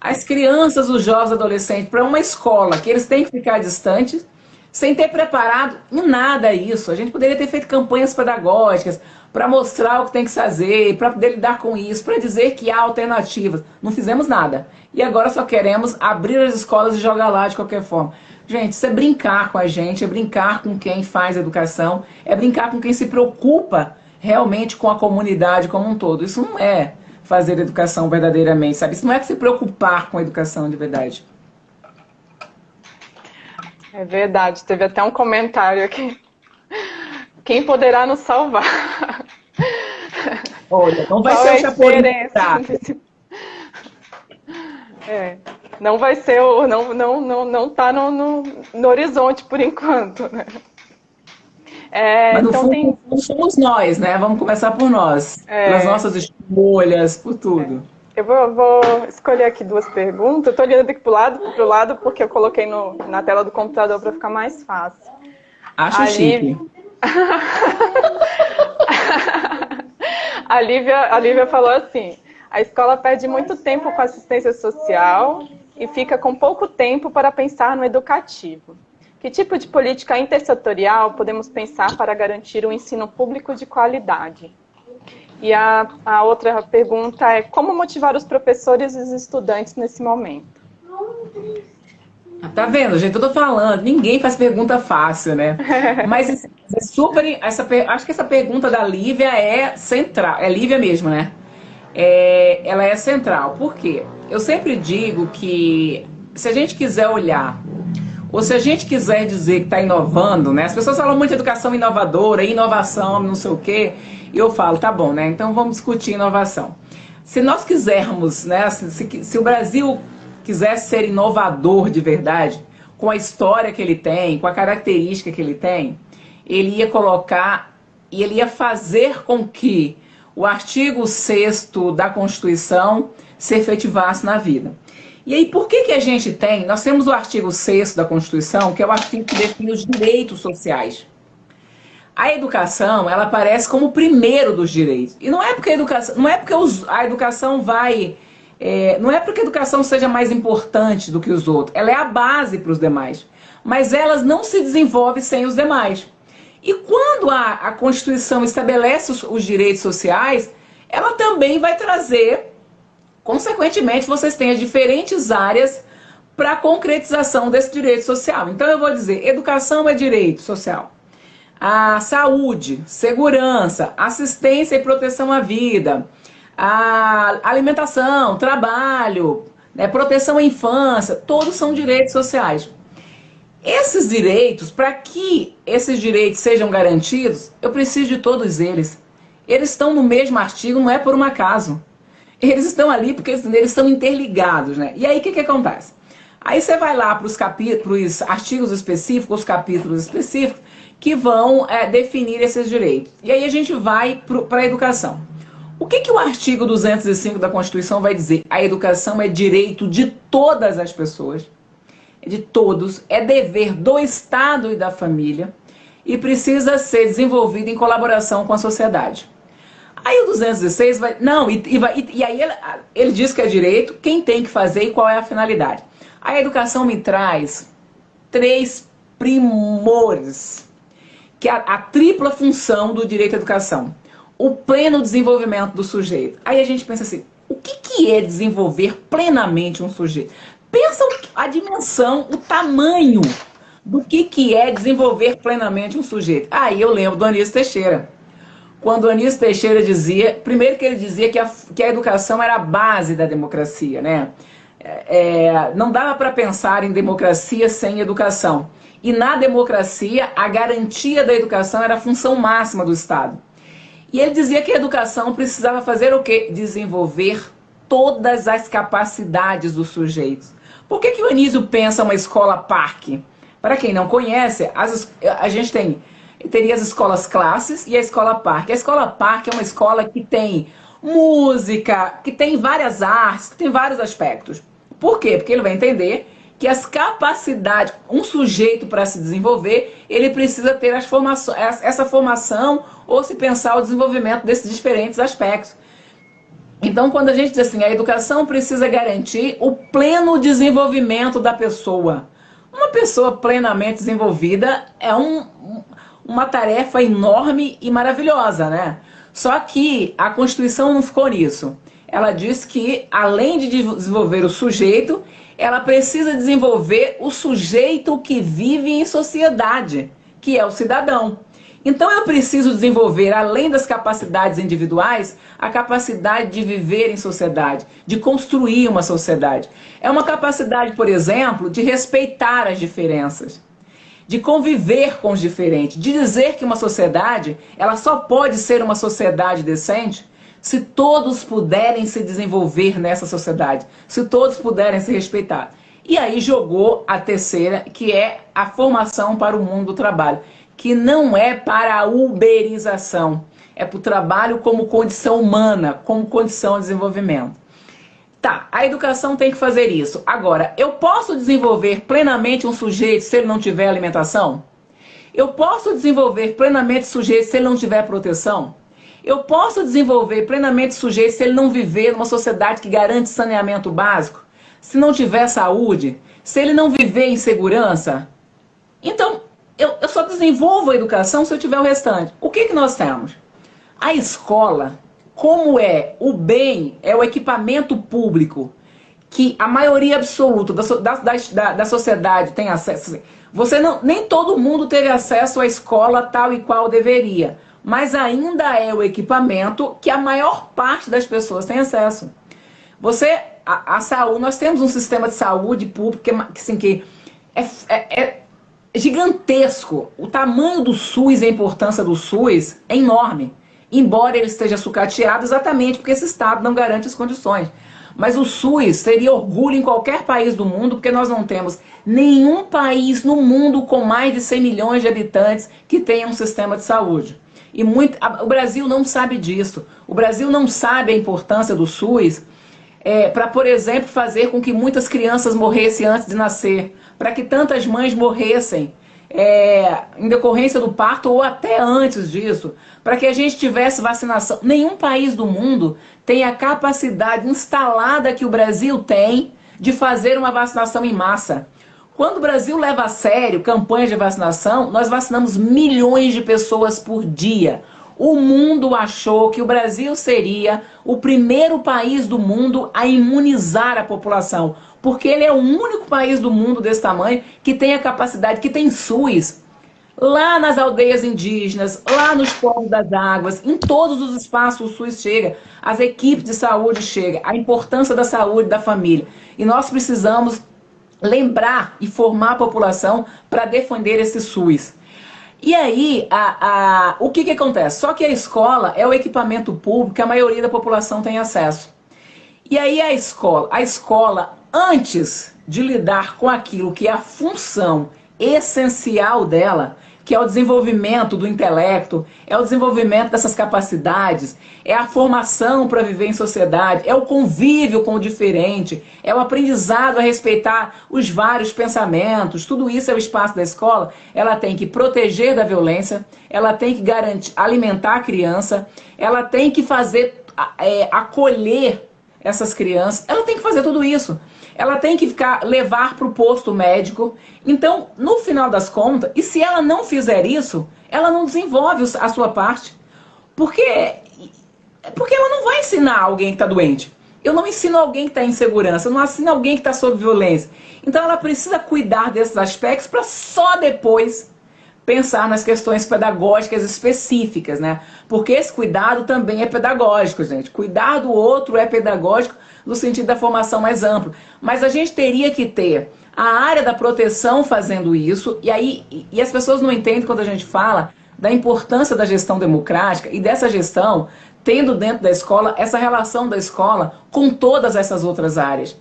as crianças, os jovens, adolescentes para uma escola que eles têm que ficar distantes sem ter preparado em nada isso. A gente poderia ter feito campanhas pedagógicas para mostrar o que tem que fazer, para poder lidar com isso, para dizer que há alternativas. Não fizemos nada. E agora só queremos abrir as escolas e jogar lá de qualquer forma. Gente, isso é brincar com a gente, é brincar com quem faz educação, é brincar com quem se preocupa realmente com a comunidade como um todo. Isso não é fazer educação verdadeiramente, sabe? Isso não é se preocupar com a educação de verdade. É verdade, teve até um comentário aqui. Quem poderá nos salvar? Olha, não vai Qual ser é o Chapolin. Tá? É, não vai ser o. Não, não, não, não tá no, no, no horizonte por enquanto, né? É, Mas no então fundo, tem... somos nós, né? Vamos começar por nós. É... Pelas nossas escolhas, por tudo. É. Eu vou, vou, escolher aqui duas perguntas. Estou olhando aqui para o lado, pro lado, porque eu coloquei no, na tela do computador para ficar mais fácil. Acho a chique. a, Lívia, a Lívia falou assim, a escola perde muito tempo com assistência social e fica com pouco tempo para pensar no educativo. Que tipo de política intersetorial podemos pensar para garantir um ensino público de qualidade? E a, a outra pergunta é como motivar os professores e os estudantes nesse momento? Tá vendo, gente? Eu tô falando, ninguém faz pergunta fácil, né? Mas é super. Essa, acho que essa pergunta da Lívia é central. É Lívia mesmo, né? É, ela é central. Por quê? Eu sempre digo que se a gente quiser olhar ou se a gente quiser dizer que está inovando, né? As pessoas falam muito de educação inovadora, inovação, não sei o quê. E eu falo, tá bom, né? Então vamos discutir inovação. Se nós quisermos, né? Se, se, se o Brasil quisesse ser inovador de verdade, com a história que ele tem, com a característica que ele tem, ele ia colocar e ele ia fazer com que o artigo 6 da Constituição se efetivasse na vida. E aí, por que, que a gente tem? Nós temos o artigo 6 da Constituição, que é o artigo que define os direitos sociais. A educação, ela aparece como o primeiro dos direitos. E não é porque a educação, não é porque a educação vai. É, não é porque a educação seja mais importante do que os outros. Ela é a base para os demais. Mas elas não se desenvolvem sem os demais. E quando a, a Constituição estabelece os, os direitos sociais, ela também vai trazer Consequentemente, vocês têm as diferentes áreas para a concretização desse direito social. Então, eu vou dizer: educação é direito social. A saúde, segurança, assistência e proteção à vida, a alimentação, trabalho, né, proteção à infância, todos são direitos sociais. Esses direitos, para que esses direitos sejam garantidos, eu preciso de todos eles. Eles estão no mesmo artigo, não é por um acaso. Eles estão ali porque eles, estão interligados, né? E aí o que, que acontece? Aí você vai lá para os capítulos, artigos específicos, os capítulos específicos, que vão é, definir esses direitos. E aí a gente vai para a educação. O que, que o artigo 205 da Constituição vai dizer? A educação é direito de todas as pessoas, de todos, é dever do Estado e da família e precisa ser desenvolvido em colaboração com a sociedade. Aí o 216 vai. Não, e, e, vai, e, aí ele, ele diz que é direito, quem tem que fazer e qual é a finalidade. A educação me traz três primores, que é a, a tripla função do direito à educação. O pleno desenvolvimento do sujeito. Aí a gente pensa assim: o que, que é desenvolver plenamente um sujeito? Pensa a dimensão, o tamanho do que, que é desenvolver plenamente um sujeito. Aí eu lembro do Anísio Teixeira quando Anísio Teixeira dizia, primeiro que ele dizia que a, que a educação era a base da democracia, né? É, não dava para pensar em democracia sem educação. E na democracia, a garantia da educação era a função máxima do Estado. E ele dizia que a educação precisava fazer o quê? Desenvolver todas as capacidades dos sujeitos. Por que, que o Anísio pensa uma escola parque? Para quem não conhece, as, a gente tem teria as escolas classes e a escola parque. A escola parque é uma escola que tem música, que tem várias artes, que tem vários aspectos. Por quê? Porque ele vai entender que as capacidades, um sujeito para se desenvolver, ele precisa ter as formações, essa formação ou se pensar o desenvolvimento desses diferentes aspectos. Então, quando a gente diz assim, a educação precisa garantir o pleno desenvolvimento da pessoa. Uma pessoa plenamente desenvolvida é um, uma tarefa enorme e maravilhosa, né? Só que a Constituição não ficou nisso. Ela diz que, além de desenvolver o sujeito, ela precisa desenvolver o sujeito que vive em sociedade, que é o cidadão. Então eu preciso desenvolver, além das capacidades individuais, a capacidade de viver em sociedade, de construir uma sociedade. É uma capacidade, por exemplo, de respeitar as diferenças de conviver com os diferentes, de dizer que uma sociedade, ela só pode ser uma sociedade decente se todos puderem se desenvolver nessa sociedade, se todos puderem se respeitar. E aí jogou a terceira, que é a formação para o mundo do trabalho, que não é para a uberização, é para o trabalho como condição humana, como condição de desenvolvimento. Tá, a educação tem que fazer isso. Agora, eu posso desenvolver plenamente um sujeito se ele não tiver alimentação? Eu posso desenvolver plenamente sujeito se ele não tiver proteção? Eu posso desenvolver plenamente sujeito se ele não viver numa sociedade que garante saneamento básico? Se não tiver saúde? Se ele não viver em segurança? Então, eu, eu só desenvolvo a educação se eu tiver o restante. O que, que nós temos? A escola, como é o bem, é o equipamento público que a maioria absoluta da, da, da, da sociedade tem acesso. Você não, nem todo mundo teve acesso à escola tal e qual deveria, mas ainda é o equipamento que a maior parte das pessoas tem acesso. Você, a, a saúde, nós temos um sistema de saúde público que, assim, que é, é, é gigantesco. O tamanho do SUS a importância do SUS é enorme, embora ele esteja sucateado exatamente porque esse Estado não garante as condições. Mas o SUS teria orgulho em qualquer país do mundo, porque nós não temos nenhum país no mundo com mais de 100 milhões de habitantes que tenha um sistema de saúde. E muito, a, o Brasil não sabe disso. O Brasil não sabe a importância do SUS é, para, por exemplo, fazer com que muitas crianças morressem antes de nascer, para que tantas mães morressem é, em decorrência do parto ou até antes disso, para que a gente tivesse vacinação. Nenhum país do mundo tem a capacidade instalada que o Brasil tem de fazer uma vacinação em massa. Quando o Brasil leva a sério campanhas de vacinação, nós vacinamos milhões de pessoas por dia. O mundo achou que o Brasil seria o primeiro país do mundo a imunizar a população porque ele é o único país do mundo desse tamanho que tem a capacidade, que tem SUS. Lá nas aldeias indígenas, lá nos povos das águas, em todos os espaços o SUS chega, as equipes de saúde chegam, a importância da saúde da família. E nós precisamos lembrar e formar a população para defender esse SUS. E aí, a, a, o que, que acontece? Só que a escola é o equipamento público que a maioria da população tem acesso. E aí a escola, a escola antes de lidar com aquilo que é a função essencial dela, que é o desenvolvimento do intelecto, é o desenvolvimento dessas capacidades, é a formação para viver em sociedade, é o convívio com o diferente, é o aprendizado a respeitar os vários pensamentos, tudo isso é o espaço da escola. Ela tem que proteger da violência, ela tem que garantir, alimentar a criança, ela tem que fazer, é, acolher essas crianças, ela tem que fazer tudo isso ela tem que ficar levar para o posto médico. Então, no final das contas, e se ela não fizer isso, ela não desenvolve a sua parte. Porque, porque ela não vai ensinar alguém que está doente. Eu não ensino alguém que está em segurança, eu não ensino alguém que está sob violência. Então ela precisa cuidar desses aspectos para só depois pensar nas questões pedagógicas específicas, né? Porque esse cuidado também é pedagógico, gente. Cuidar do outro é pedagógico no sentido da formação mais ampla. Mas a gente teria que ter a área da proteção fazendo isso, e aí e as pessoas não entendem quando a gente fala da importância da gestão democrática e dessa gestão tendo dentro da escola essa relação da escola com todas essas outras áreas.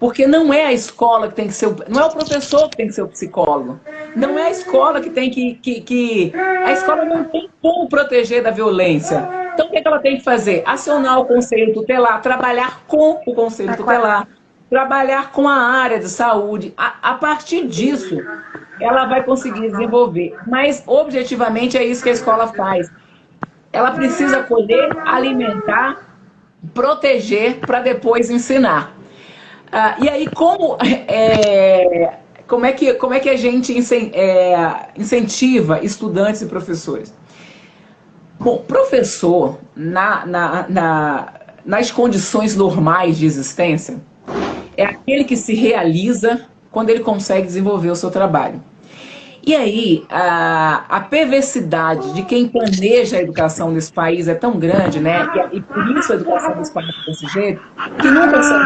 Porque não é a escola que tem que ser o, não é o professor que tem que ser o psicólogo. Não é a escola que tem que, que, que a escola não tem como proteger da violência. Então, o que, é que ela tem que fazer? Acionar o conselho tutelar, trabalhar com o conselho tutelar, trabalhar com a área de saúde. A, a partir disso, ela vai conseguir desenvolver. Mas, objetivamente, é isso que a escola faz. Ela precisa colher, alimentar, proteger para depois ensinar. Ah, e aí, como, é, como, é que, como é que a gente é, incentiva estudantes e professores? Bom, professor, na, na, na, nas condições normais de existência, é aquele que se realiza quando ele consegue desenvolver o seu trabalho. E aí, a, a perversidade de quem planeja a educação nesse país é tão grande, né? E, e por isso a educação nesse país é desse jeito, que nunca são.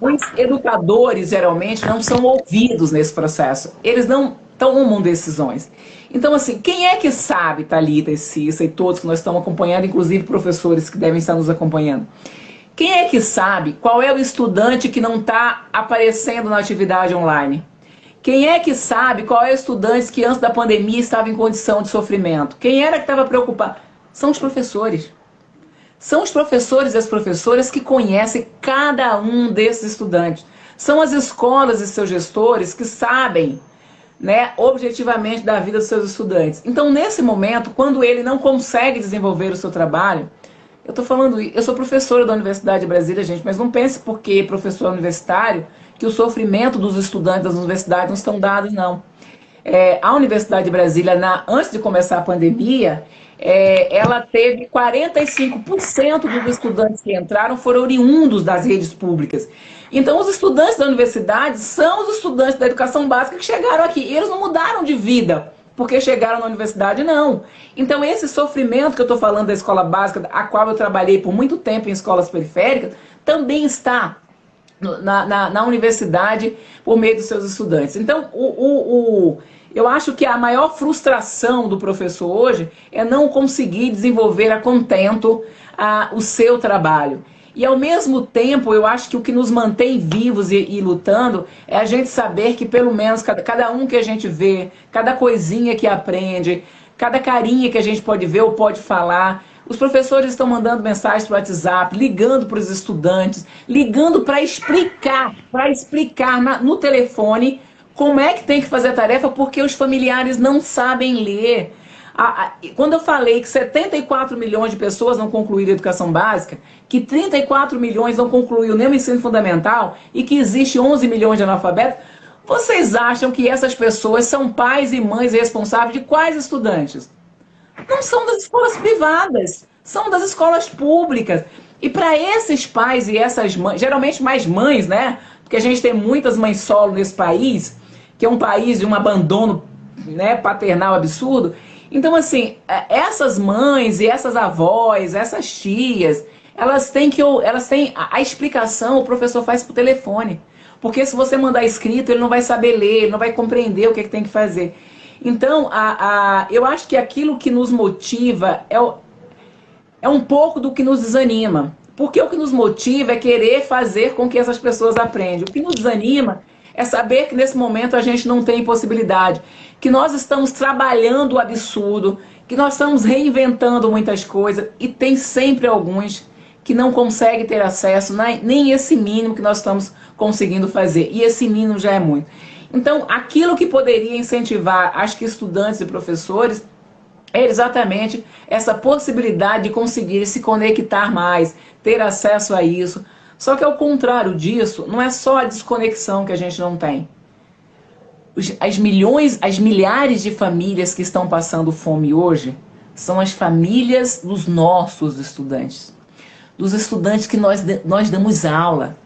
Os educadores, geralmente, não são ouvidos nesse processo. Eles não tomam decisões. Então, assim, quem é que sabe, Thalita e Cissa e todos que nós estamos acompanhando, inclusive professores que devem estar nos acompanhando, quem é que sabe qual é o estudante que não está aparecendo na atividade online? Quem é que sabe qual é o estudante que antes da pandemia estava em condição de sofrimento? Quem era que estava preocupado? São os professores. São os professores e as professoras que conhecem cada um desses estudantes. São as escolas e seus gestores que sabem né, objetivamente da vida dos seus estudantes. Então, nesse momento, quando ele não consegue desenvolver o seu trabalho, eu estou falando, eu sou professora da Universidade de Brasília, gente, mas não pense porque professor universitário que o sofrimento dos estudantes das universidades não estão dados, não. é, a Universidade de Brasília, na, antes de começar a pandemia, é, ela teve 45% dos estudantes que entraram foram oriundos das redes públicas. Então, os estudantes da universidade são os estudantes da educação básica que chegaram aqui. Eles não mudaram de vida porque chegaram na universidade, não. Então, esse sofrimento que eu estou falando da escola básica, a qual eu trabalhei por muito tempo em escolas periféricas, também está na, na, na universidade por meio dos seus estudantes. Então, o, o, o, eu acho que a maior frustração do professor hoje é não conseguir desenvolver a contento a, o seu trabalho. E ao mesmo tempo, eu acho que o que nos mantém vivos e, e lutando é a gente saber que pelo menos cada, cada um que a gente vê, cada coisinha que aprende, cada carinha que a gente pode ver ou pode falar, os professores estão mandando mensagens para o WhatsApp, ligando para os estudantes, ligando para explicar, para explicar na, no telefone como é que tem que fazer a tarefa, porque os familiares não sabem ler. A, a, quando eu falei que 74 milhões de pessoas não concluíram a educação básica, que 34 milhões não concluíram nem o ensino fundamental e que existe 11 milhões de analfabetos, vocês acham que essas pessoas são pais e mães responsáveis de quais estudantes? Não são das escolas privadas, são das escolas públicas. E para esses pais e essas mães, geralmente mais mães, né? Porque a gente tem muitas mães solo nesse país, que é um país de um abandono né, paternal absurdo. Então, assim, é, essas mães e essas avós, essas tias, elas têm que. Elas têm. A, explicação o professor faz por telefone. Porque se você mandar escrito, ele não vai saber ler, ele não vai compreender o que, é que tem que fazer. Então, a, a, eu acho que aquilo que nos motiva é, é um pouco do que nos desanima. Porque o que nos motiva é querer fazer com que essas pessoas aprendam. O que nos desanima é saber que nesse momento a gente não tem possibilidade, que nós estamos trabalhando o absurdo, que nós estamos reinventando muitas coisas e tem sempre alguns que não conseguem ter acesso nem esse mínimo que nós estamos conseguindo fazer. E esse mínimo já é muito. Então, aquilo que poderia incentivar, acho que estudantes e professores, é exatamente essa possibilidade de conseguir se conectar mais, ter acesso a isso. Só que ao contrário disso, não é só a desconexão que a gente não tem. As milhões, as milhares de famílias que estão passando fome hoje são as famílias dos nossos estudantes. Dos estudantes que nós, nós damos aula.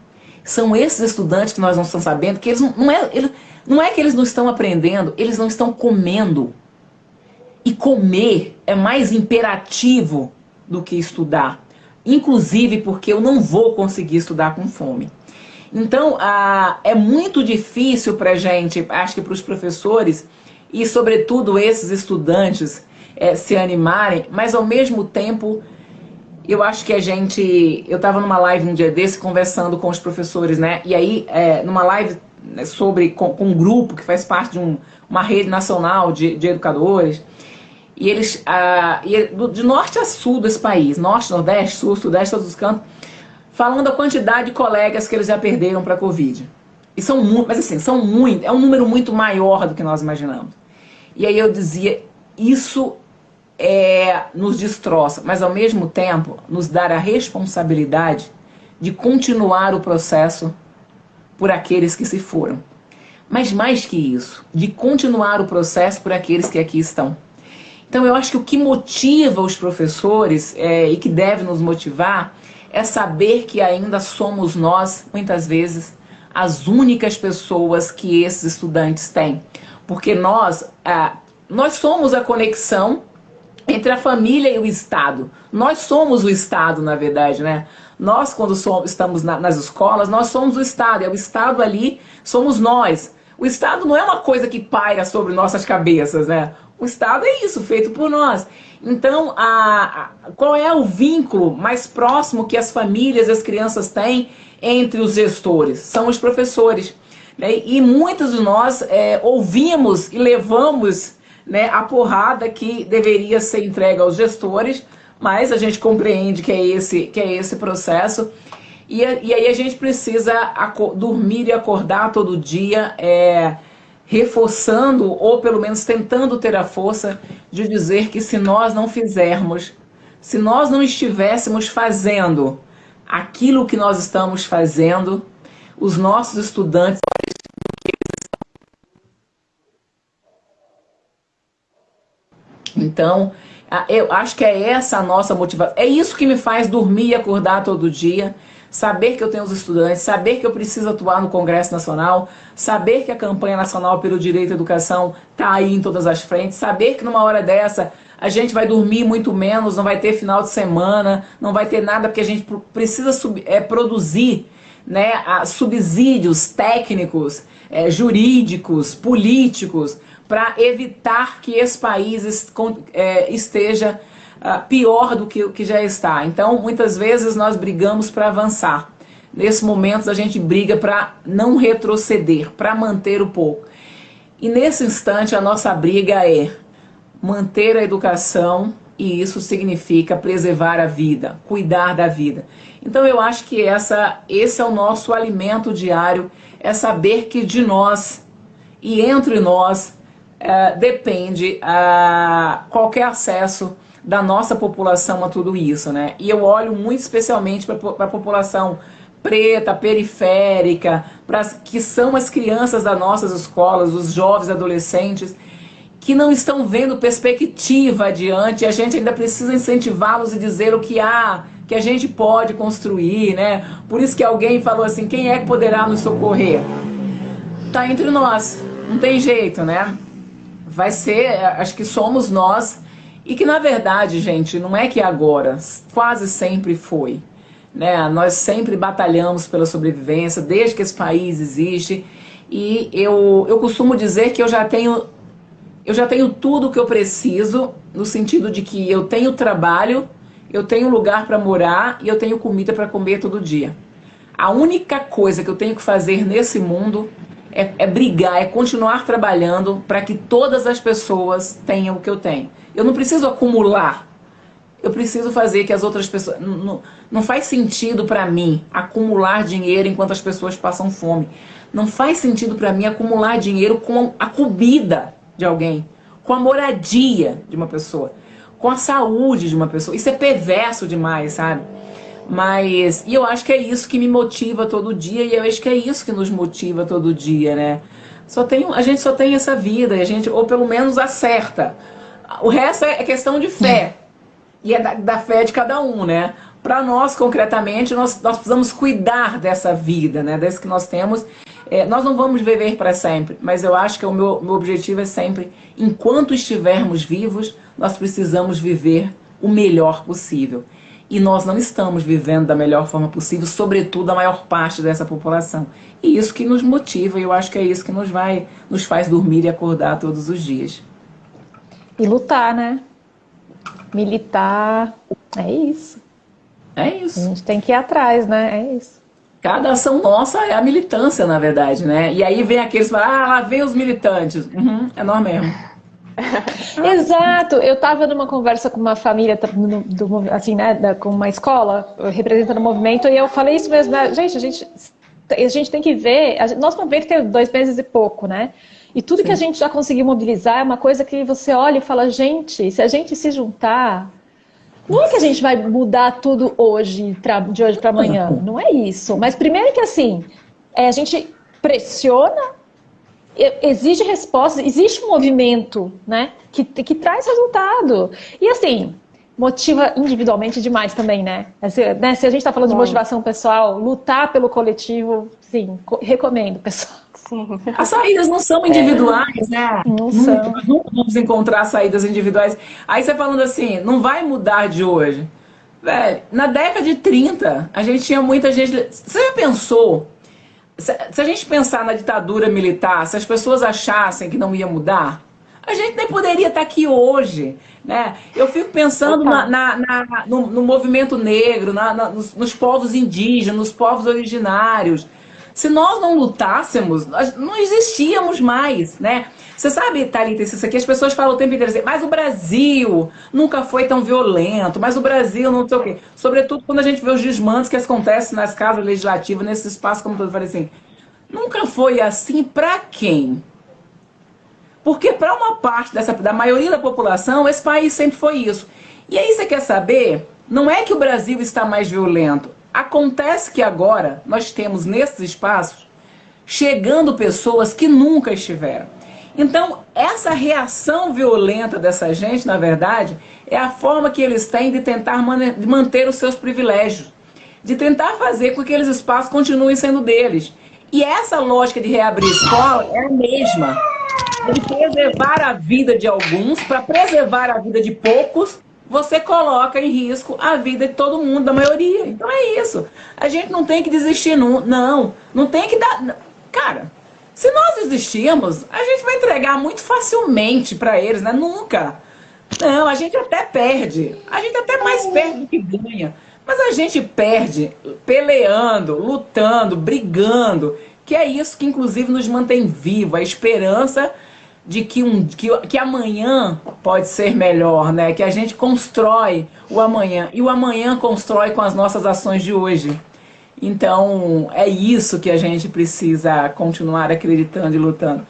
São esses estudantes que nós não estamos sabendo que eles não, não é, eles, não é que eles não estão aprendendo, eles não estão comendo. E comer é mais imperativo do que estudar. Inclusive porque eu não vou conseguir estudar com fome. Então, ah, é muito difícil para a gente, acho que para os professores e, sobretudo, esses estudantes é, se animarem, mas ao mesmo tempo, eu acho que a gente. Eu estava numa live um dia desse conversando com os professores, né? E aí, é, numa live sobre com, com, um grupo que faz parte de um, uma rede nacional de, de educadores. E eles, ah, e é de norte a sul desse país, norte, nordeste, sul, sudeste, todos os cantos, falando a quantidade de colegas que eles já perderam para a Covid. E são muito, mas assim, são muito, é um número muito maior do que nós imaginamos. E aí eu dizia, isso é, nos destroça, mas ao mesmo tempo nos dar a responsabilidade de continuar o processo por aqueles que se foram. Mas mais que isso, de continuar o processo por aqueles que aqui estão. Então eu acho que o que motiva os professores é, e que deve nos motivar é saber que ainda somos nós, muitas vezes, as únicas pessoas que esses estudantes têm. Porque nós, ah, nós somos a conexão entre a família e o Estado. Nós somos o Estado, na verdade, né? Nós, quando somos, estamos na, nas escolas, nós somos o Estado. É o Estado ali, somos nós. O Estado não é uma coisa que paira sobre nossas cabeças, né? O Estado é isso, feito por nós. Então, a, a, qual é o vínculo mais próximo que as famílias e as crianças têm entre os gestores? São os professores. Né? E muitos de nós é, ouvimos e levamos né, a porrada que deveria ser entregue aos gestores, mas a gente compreende que é esse, que é esse processo. E, e aí a gente precisa dormir e acordar todo dia, é, reforçando, ou pelo menos tentando ter a força de dizer que se nós não fizermos, se nós não estivéssemos fazendo aquilo que nós estamos fazendo, os nossos estudantes Então, eu acho que é essa a nossa motivação. É isso que me faz dormir e acordar todo dia. Saber que eu tenho os estudantes, saber que eu preciso atuar no Congresso Nacional, saber que a campanha nacional pelo direito à educação está aí em todas as frentes, saber que numa hora dessa a gente vai dormir muito menos, não vai ter final de semana, não vai ter nada, porque a gente precisa é, produzir né, subsídios técnicos, é, jurídicos, políticos, para evitar que esse país é, esteja uh, pior do que que já está. Então, muitas vezes nós brigamos para avançar. Nesse momento, a gente briga para não retroceder, para manter o pouco. E nesse instante, a nossa briga é manter a educação, e isso significa preservar a vida, cuidar da vida. Então, eu acho que essa, esse é o nosso alimento diário, é saber que de nós e entre nós é, depende uh, qualquer acesso da nossa população a tudo isso, né? E eu olho muito especialmente para a população preta, periférica, para que são as crianças das nossas escolas, os jovens, adolescentes, que não estão vendo perspectiva adiante. A gente ainda precisa incentivá-los e dizer o que há, que a gente pode construir, né? Por isso que alguém falou assim: quem é que poderá nos socorrer? Está entre nós, não tem jeito, né? Vai ser, acho que somos nós, e que na verdade, gente, não é que agora, quase sempre foi. Né? Nós sempre batalhamos pela sobrevivência, desde que esse país existe, e eu, eu costumo dizer que eu já tenho eu já tenho tudo o que eu preciso, no sentido de que eu tenho trabalho, eu tenho lugar para morar e eu tenho comida para comer todo dia. A única coisa que eu tenho que fazer nesse mundo é, é brigar, é continuar trabalhando para que todas as pessoas tenham o que eu tenho. Eu não preciso acumular. Eu preciso fazer que as outras pessoas. Não, não, não faz sentido para mim acumular dinheiro enquanto as pessoas passam fome. Não faz sentido para mim acumular dinheiro com a comida de alguém, com a moradia de uma pessoa, com a saúde de uma pessoa. Isso é perverso demais, sabe? Mas, e eu acho que é isso que me motiva todo dia, e eu acho que é isso que nos motiva todo dia, né? Só tem, a gente só tem essa vida, a gente, ou pelo menos acerta. O resto é questão de fé. E é da, da fé de cada um, né? Para nós, concretamente, nós, nós precisamos cuidar dessa vida, né? Desse que nós temos. É, nós não vamos viver para sempre, mas eu acho que o meu, meu objetivo é sempre, enquanto estivermos vivos, nós precisamos viver o melhor possível e nós não estamos vivendo da melhor forma possível, sobretudo a maior parte dessa população. E isso que nos motiva, e eu acho que é isso que nos vai, nos faz dormir e acordar todos os dias. E lutar, né? Militar, é isso. É isso. A gente tem que ir atrás, né? É isso. Cada ação nossa é a militância, na verdade, né? E aí vem aqueles que falam, ah, lá vem os militantes. Uhum, é nós mesmo. Exato. Eu estava numa conversa com uma família, do, assim, né, da, com uma escola representando o movimento, e eu falei isso mesmo. Né? Gente, a gente, a gente tem que ver. A, nosso movimento tem dois meses e pouco, né? E tudo Sim. que a gente já conseguiu mobilizar é uma coisa que você olha e fala, gente, se a gente se juntar, não é que a gente vai mudar tudo hoje, de hoje para amanhã. Não é isso. Mas primeiro que assim, é, a gente pressiona exige respostas, existe um movimento, né, que, que traz resultado. E assim, motiva individualmente demais também, né? Se, né, se a gente está falando Bom. de motivação pessoal, lutar pelo coletivo, sim, recomendo, pessoal. Sim. As saídas não são individuais, é, né? Não nunca, são. Nunca vamos encontrar saídas individuais. Aí você falando assim, não vai mudar de hoje. Velho, na década de 30, a gente tinha muita gente. Você já pensou se, a gente pensar na ditadura militar, se as pessoas achassem que não ia mudar, a gente nem poderia estar aqui hoje. Né? Eu fico pensando na, na, na, no, no, movimento negro, nos, nos, povos indígenas, nos povos originários. Se nós não lutássemos, nós não existíamos mais. Né? Você sabe, Thalita, isso aqui as pessoas falam o tempo inteiro assim, mas o Brasil nunca foi tão violento, mas o Brasil não sei o quê. Sobretudo quando a gente vê os desmandos que acontecem nas casas legislativas, nesse espaço, como eu falei assim, nunca foi assim para quem? Porque para uma parte dessa, da maioria da população, esse país sempre foi isso. E aí você quer saber? Não é que o Brasil está mais violento. Acontece que agora nós temos nesses espaços chegando pessoas que nunca estiveram. Então, essa reação violenta dessa gente, na verdade, é a forma que eles têm de tentar manter os seus privilégios, de tentar fazer com que aqueles espaços continuem sendo deles. E essa lógica de reabrir escola é a mesma. De preservar a vida de alguns, para preservar a vida de poucos, você coloca em risco a vida de todo mundo, da maioria. Então é isso. A gente não tem que desistir, não. Não, não tem que dar. Cara, se nós desistirmos, a gente vai entregar muito facilmente para eles, né? Nunca. Não, a gente até perde. A gente até mais perde do que ganha. Mas a gente perde peleando, lutando, brigando, que é isso que inclusive nos mantém vivo, a esperança de que, um, que, que amanhã pode ser melhor, né? Que a gente constrói o amanhã. E o amanhã constrói com as nossas ações de hoje. Então, é isso que a gente precisa continuar acreditando e lutando.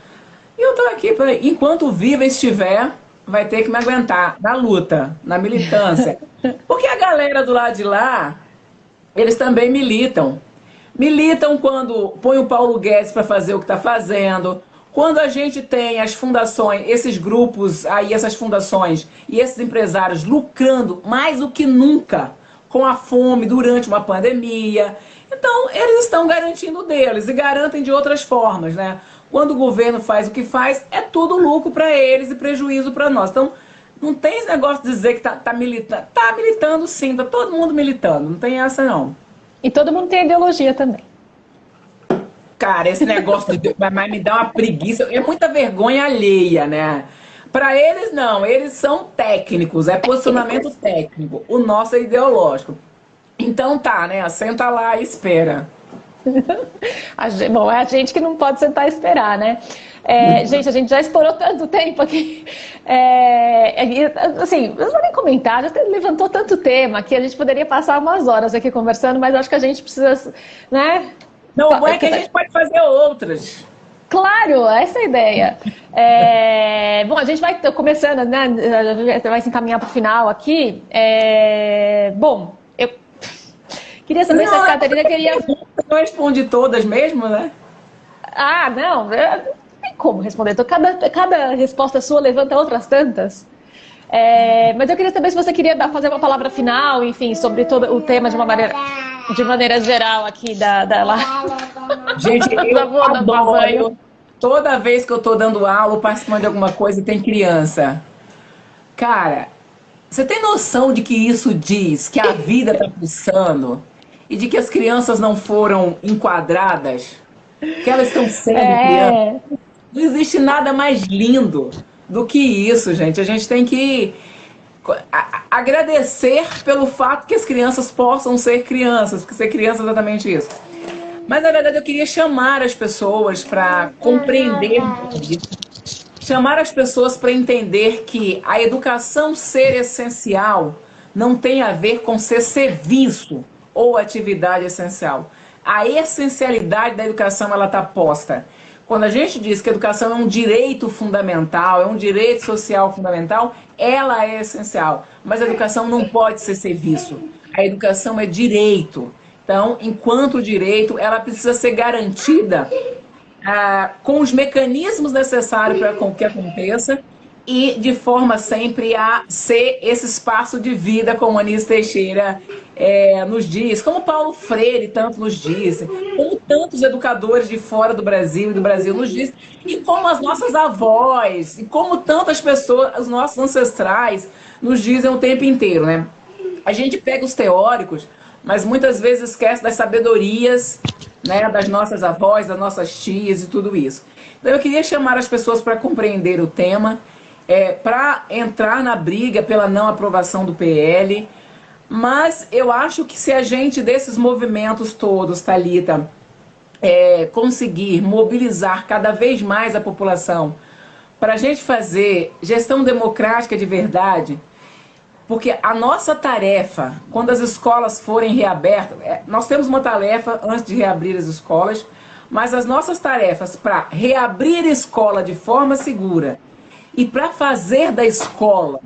E eu tô aqui, pra, enquanto viva estiver, vai ter que me aguentar na luta, na militância. Porque a galera do lado de lá, eles também militam. Militam quando põe o Paulo Guedes para fazer o que está fazendo. Quando a gente tem as fundações, esses grupos aí, essas fundações e esses empresários lucrando mais do que nunca com a fome durante uma pandemia. Então, eles estão garantindo deles e garantem de outras formas, né? Quando o governo faz o que faz, é tudo lucro para eles e prejuízo para nós. Então, não tem esse negócio de dizer que tá, tá militando. Tá militando sim, tá todo mundo militando, não tem essa não. E todo mundo tem ideologia também. Cara, esse negócio de, mas me dá uma preguiça, é muita vergonha alheia, né? Para eles não, eles são técnicos, é posicionamento técnico. O nosso é ideológico. Então tá, né? Senta lá e espera. Bom, é a gente que não pode sentar e esperar, né? É, gente, a gente já explorou tanto tempo aqui. É, assim, não vou nem comentar, já levantou tanto tema que a gente poderia passar umas horas aqui conversando, mas acho que a gente precisa, né? Não, bom é que a gente pode fazer outras. Claro, essa é a ideia. É, bom, a gente vai começando, né? Vai se encaminhar para o final aqui. É, bom, Queria saber não, se a Catarina queria. Eu responde todas mesmo, né? Ah, não. Não tem como responder. Então, cada, cada resposta sua levanta outras tantas. É, mas eu queria saber se você queria dar, fazer uma palavra final, enfim, sobre todo o tema de uma maneira, de maneira geral aqui da, da lá. Gente, eu adoro. Toda vez que eu estou dando aula, participando de alguma coisa, tem criança. Cara, você tem noção de que isso diz que a vida está pulsando? E de que as crianças não foram enquadradas, que elas estão sendo é. crianças. Não existe nada mais lindo do que isso, gente. A gente tem que agradecer pelo fato que as crianças possam ser crianças, porque ser criança é exatamente isso. Mas na verdade eu queria chamar as pessoas para compreender chamar as pessoas para entender que a educação ser essencial não tem a ver com ser serviço ou atividade essencial. A essencialidade da educação ela está posta. Quando a gente diz que a educação é um direito fundamental, é um direito social fundamental, ela é essencial. Mas a educação não pode ser serviço. A educação é direito. Então, enquanto direito, ela precisa ser garantida ah, com os mecanismos necessários para que aconteça e de forma sempre a ser esse espaço de vida, como Anis Teixeira é, nos diz, como Paulo Freire tanto nos diz, como tantos educadores de fora do Brasil e do Brasil nos diz, e como as nossas avós, e como tantas pessoas, os nossos ancestrais, nos dizem o tempo inteiro, né? A gente pega os teóricos, mas muitas vezes esquece das sabedorias né, das nossas avós, das nossas tias e tudo isso. Então eu queria chamar as pessoas para compreender o tema é, para entrar na briga pela não aprovação do PL. Mas eu acho que se a gente, desses movimentos todos, Thalita, é, conseguir mobilizar cada vez mais a população para a gente fazer gestão democrática de verdade, porque a nossa tarefa, quando as escolas forem reabertas, é, nós temos uma tarefa antes de reabrir as escolas, mas as nossas tarefas para reabrir a escola de forma segura e para fazer da escola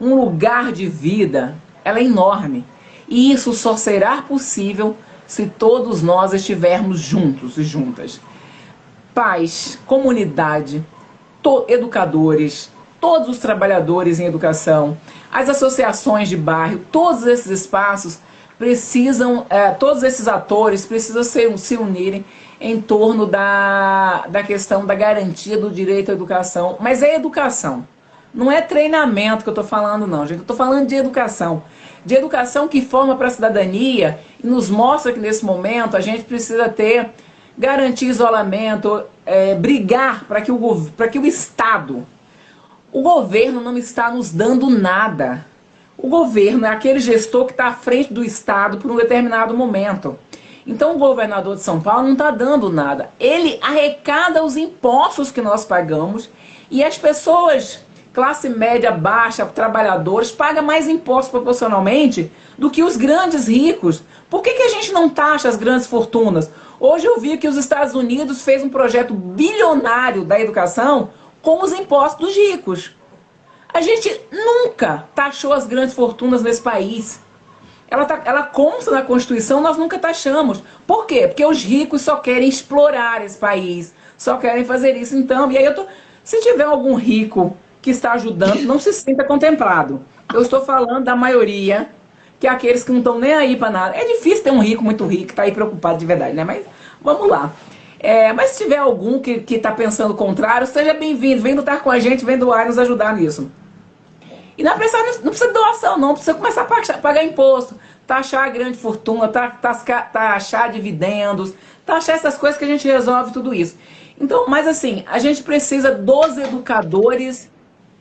um lugar de vida, ela é enorme. E isso só será possível se todos nós estivermos juntos e juntas. Pais, comunidade, educadores, todos os trabalhadores em educação, as associações de bairro, todos esses espaços precisam, é, todos esses atores precisam se, se unirem em torno da, da questão da garantia do direito à educação. Mas é educação. Não é treinamento que eu estou falando, não, gente. Eu estou falando de educação. De educação que forma para a cidadania e nos mostra que nesse momento a gente precisa ter, garantir isolamento, é, brigar para que, o, que o Estado, o governo não está nos dando nada. O governo é aquele gestor que está à frente do Estado por um determinado momento. Então o governador de São Paulo não está dando nada. Ele arrecada os impostos que nós pagamos e as pessoas classe média baixa, trabalhadores, paga mais impostos proporcionalmente do que os grandes ricos. Por que, que a gente não taxa as grandes fortunas? Hoje eu vi que os Estados Unidos fez um projeto bilionário da educação com os impostos dos ricos. A gente nunca taxou as grandes fortunas nesse país. Ela, tá, ela consta na Constituição, nós nunca taxamos. Por quê? Porque os ricos só querem explorar esse país, só querem fazer isso. Então, e aí eu tô. Se tiver algum rico que está ajudando não se sinta contemplado. Eu estou falando da maioria, que é aqueles que não estão nem aí para nada. É difícil ter um rico muito rico que está aí preocupado de verdade, né? Mas vamos lá. É, mas se tiver algum que está pensando o contrário, seja bem-vindo, vem lutar com a gente, vem doar nos ajudar nisso. E não precisa, não precisa de doação, não, precisa começar a pagar, pagar imposto, taxar a grande fortuna, taxar dividendos, taxar essas coisas que a gente resolve tudo isso. Então, mas assim, a gente precisa dos educadores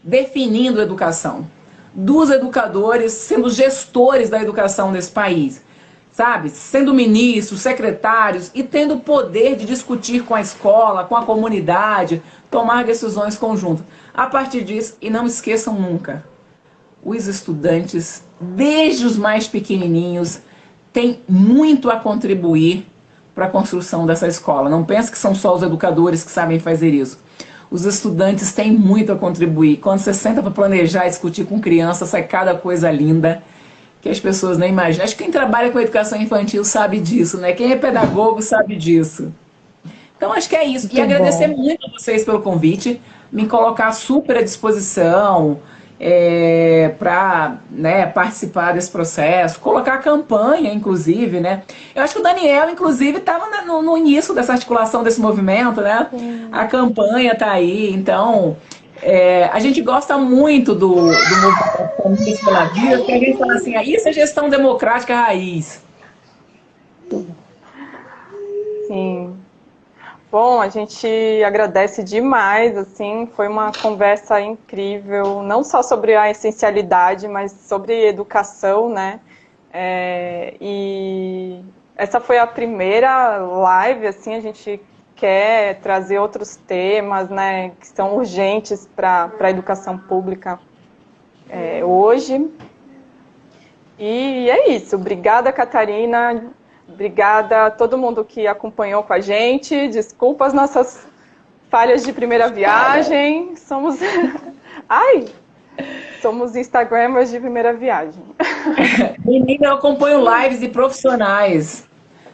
definindo educação, dos educadores sendo gestores da educação nesse país, sabe? Sendo ministros, secretários e tendo o poder de discutir com a escola, com a comunidade, tomar decisões conjuntas. A partir disso, e não esqueçam nunca, os estudantes, desde os mais pequenininhos, têm muito a contribuir para a construção dessa escola. Não pense que são só os educadores que sabem fazer isso os estudantes têm muito a contribuir. Quando você senta para planejar discutir com criança, sai cada coisa linda que as pessoas nem imaginam. Acho que quem trabalha com educação infantil sabe disso, né? Quem é pedagogo sabe disso. Então, acho que é isso. Muito e agradecer bom. muito a vocês pelo convite, me colocar super à disposição é, para né, participar desse processo, colocar a campanha, inclusive, né? Eu acho que o Daniel, inclusive, estava no, no, início dessa articulação desse movimento, né? A campanha está aí, então é, a gente gosta muito do, do movimento pela vida, porque a gente fala assim, ah, isso é gestão democrática raiz. Sim. Bom, a gente agradece demais, assim, foi uma conversa incrível, não só sobre a essencialidade, mas sobre educação, né? É, e essa foi a primeira live, assim, a gente quer trazer outros temas, né, que são urgentes para a educação pública é, hoje. E é isso. Obrigada, Catarina. Obrigada a todo mundo que acompanhou com a gente. Desculpa as nossas falhas de primeira viagem. Somos. Ai! Somos Instagramers de primeira viagem. Menina, eu acompanho lives de profissionais.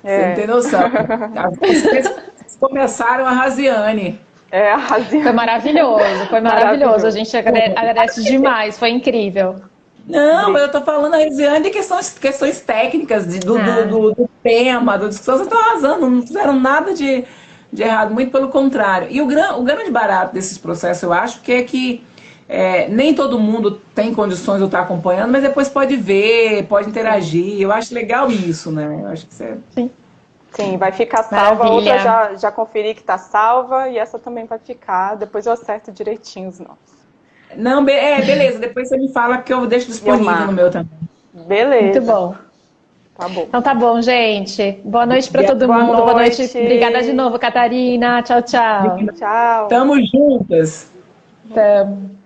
É. Você não tem noção. Vocês começaram a Raziane. É, a Raziane. Foi maravilhoso, foi maravilhoso. maravilhoso. A gente agradece demais, foi incrível. Não, mas eu tô falando a Resiane de questões, questões técnicas, de, do, ah. do, do, do, tema, do discussão, vocês estão arrasando, não fizeram nada de, de errado, muito pelo contrário. E o, gran, o grande barato desses processos, eu acho, que é que é, nem todo mundo tem condições de estar acompanhando, mas depois pode ver, pode interagir. Eu acho legal isso, né? Eu acho que você... Sim. Sim, vai ficar salva. Maravilha. Outra já, já conferi que está salva e essa também vai ficar. Depois eu acerto direitinho os nomes. Não, be é, beleza. Depois você me fala que eu deixo disponível no meu também. Beleza. Muito bom. Tá bom. Então tá bom, gente. Boa noite para todo Boa mundo. Noite. Boa noite. Obrigada de novo, Catarina. Tchau, tchau. Tchau. Tamo juntas. Tamo.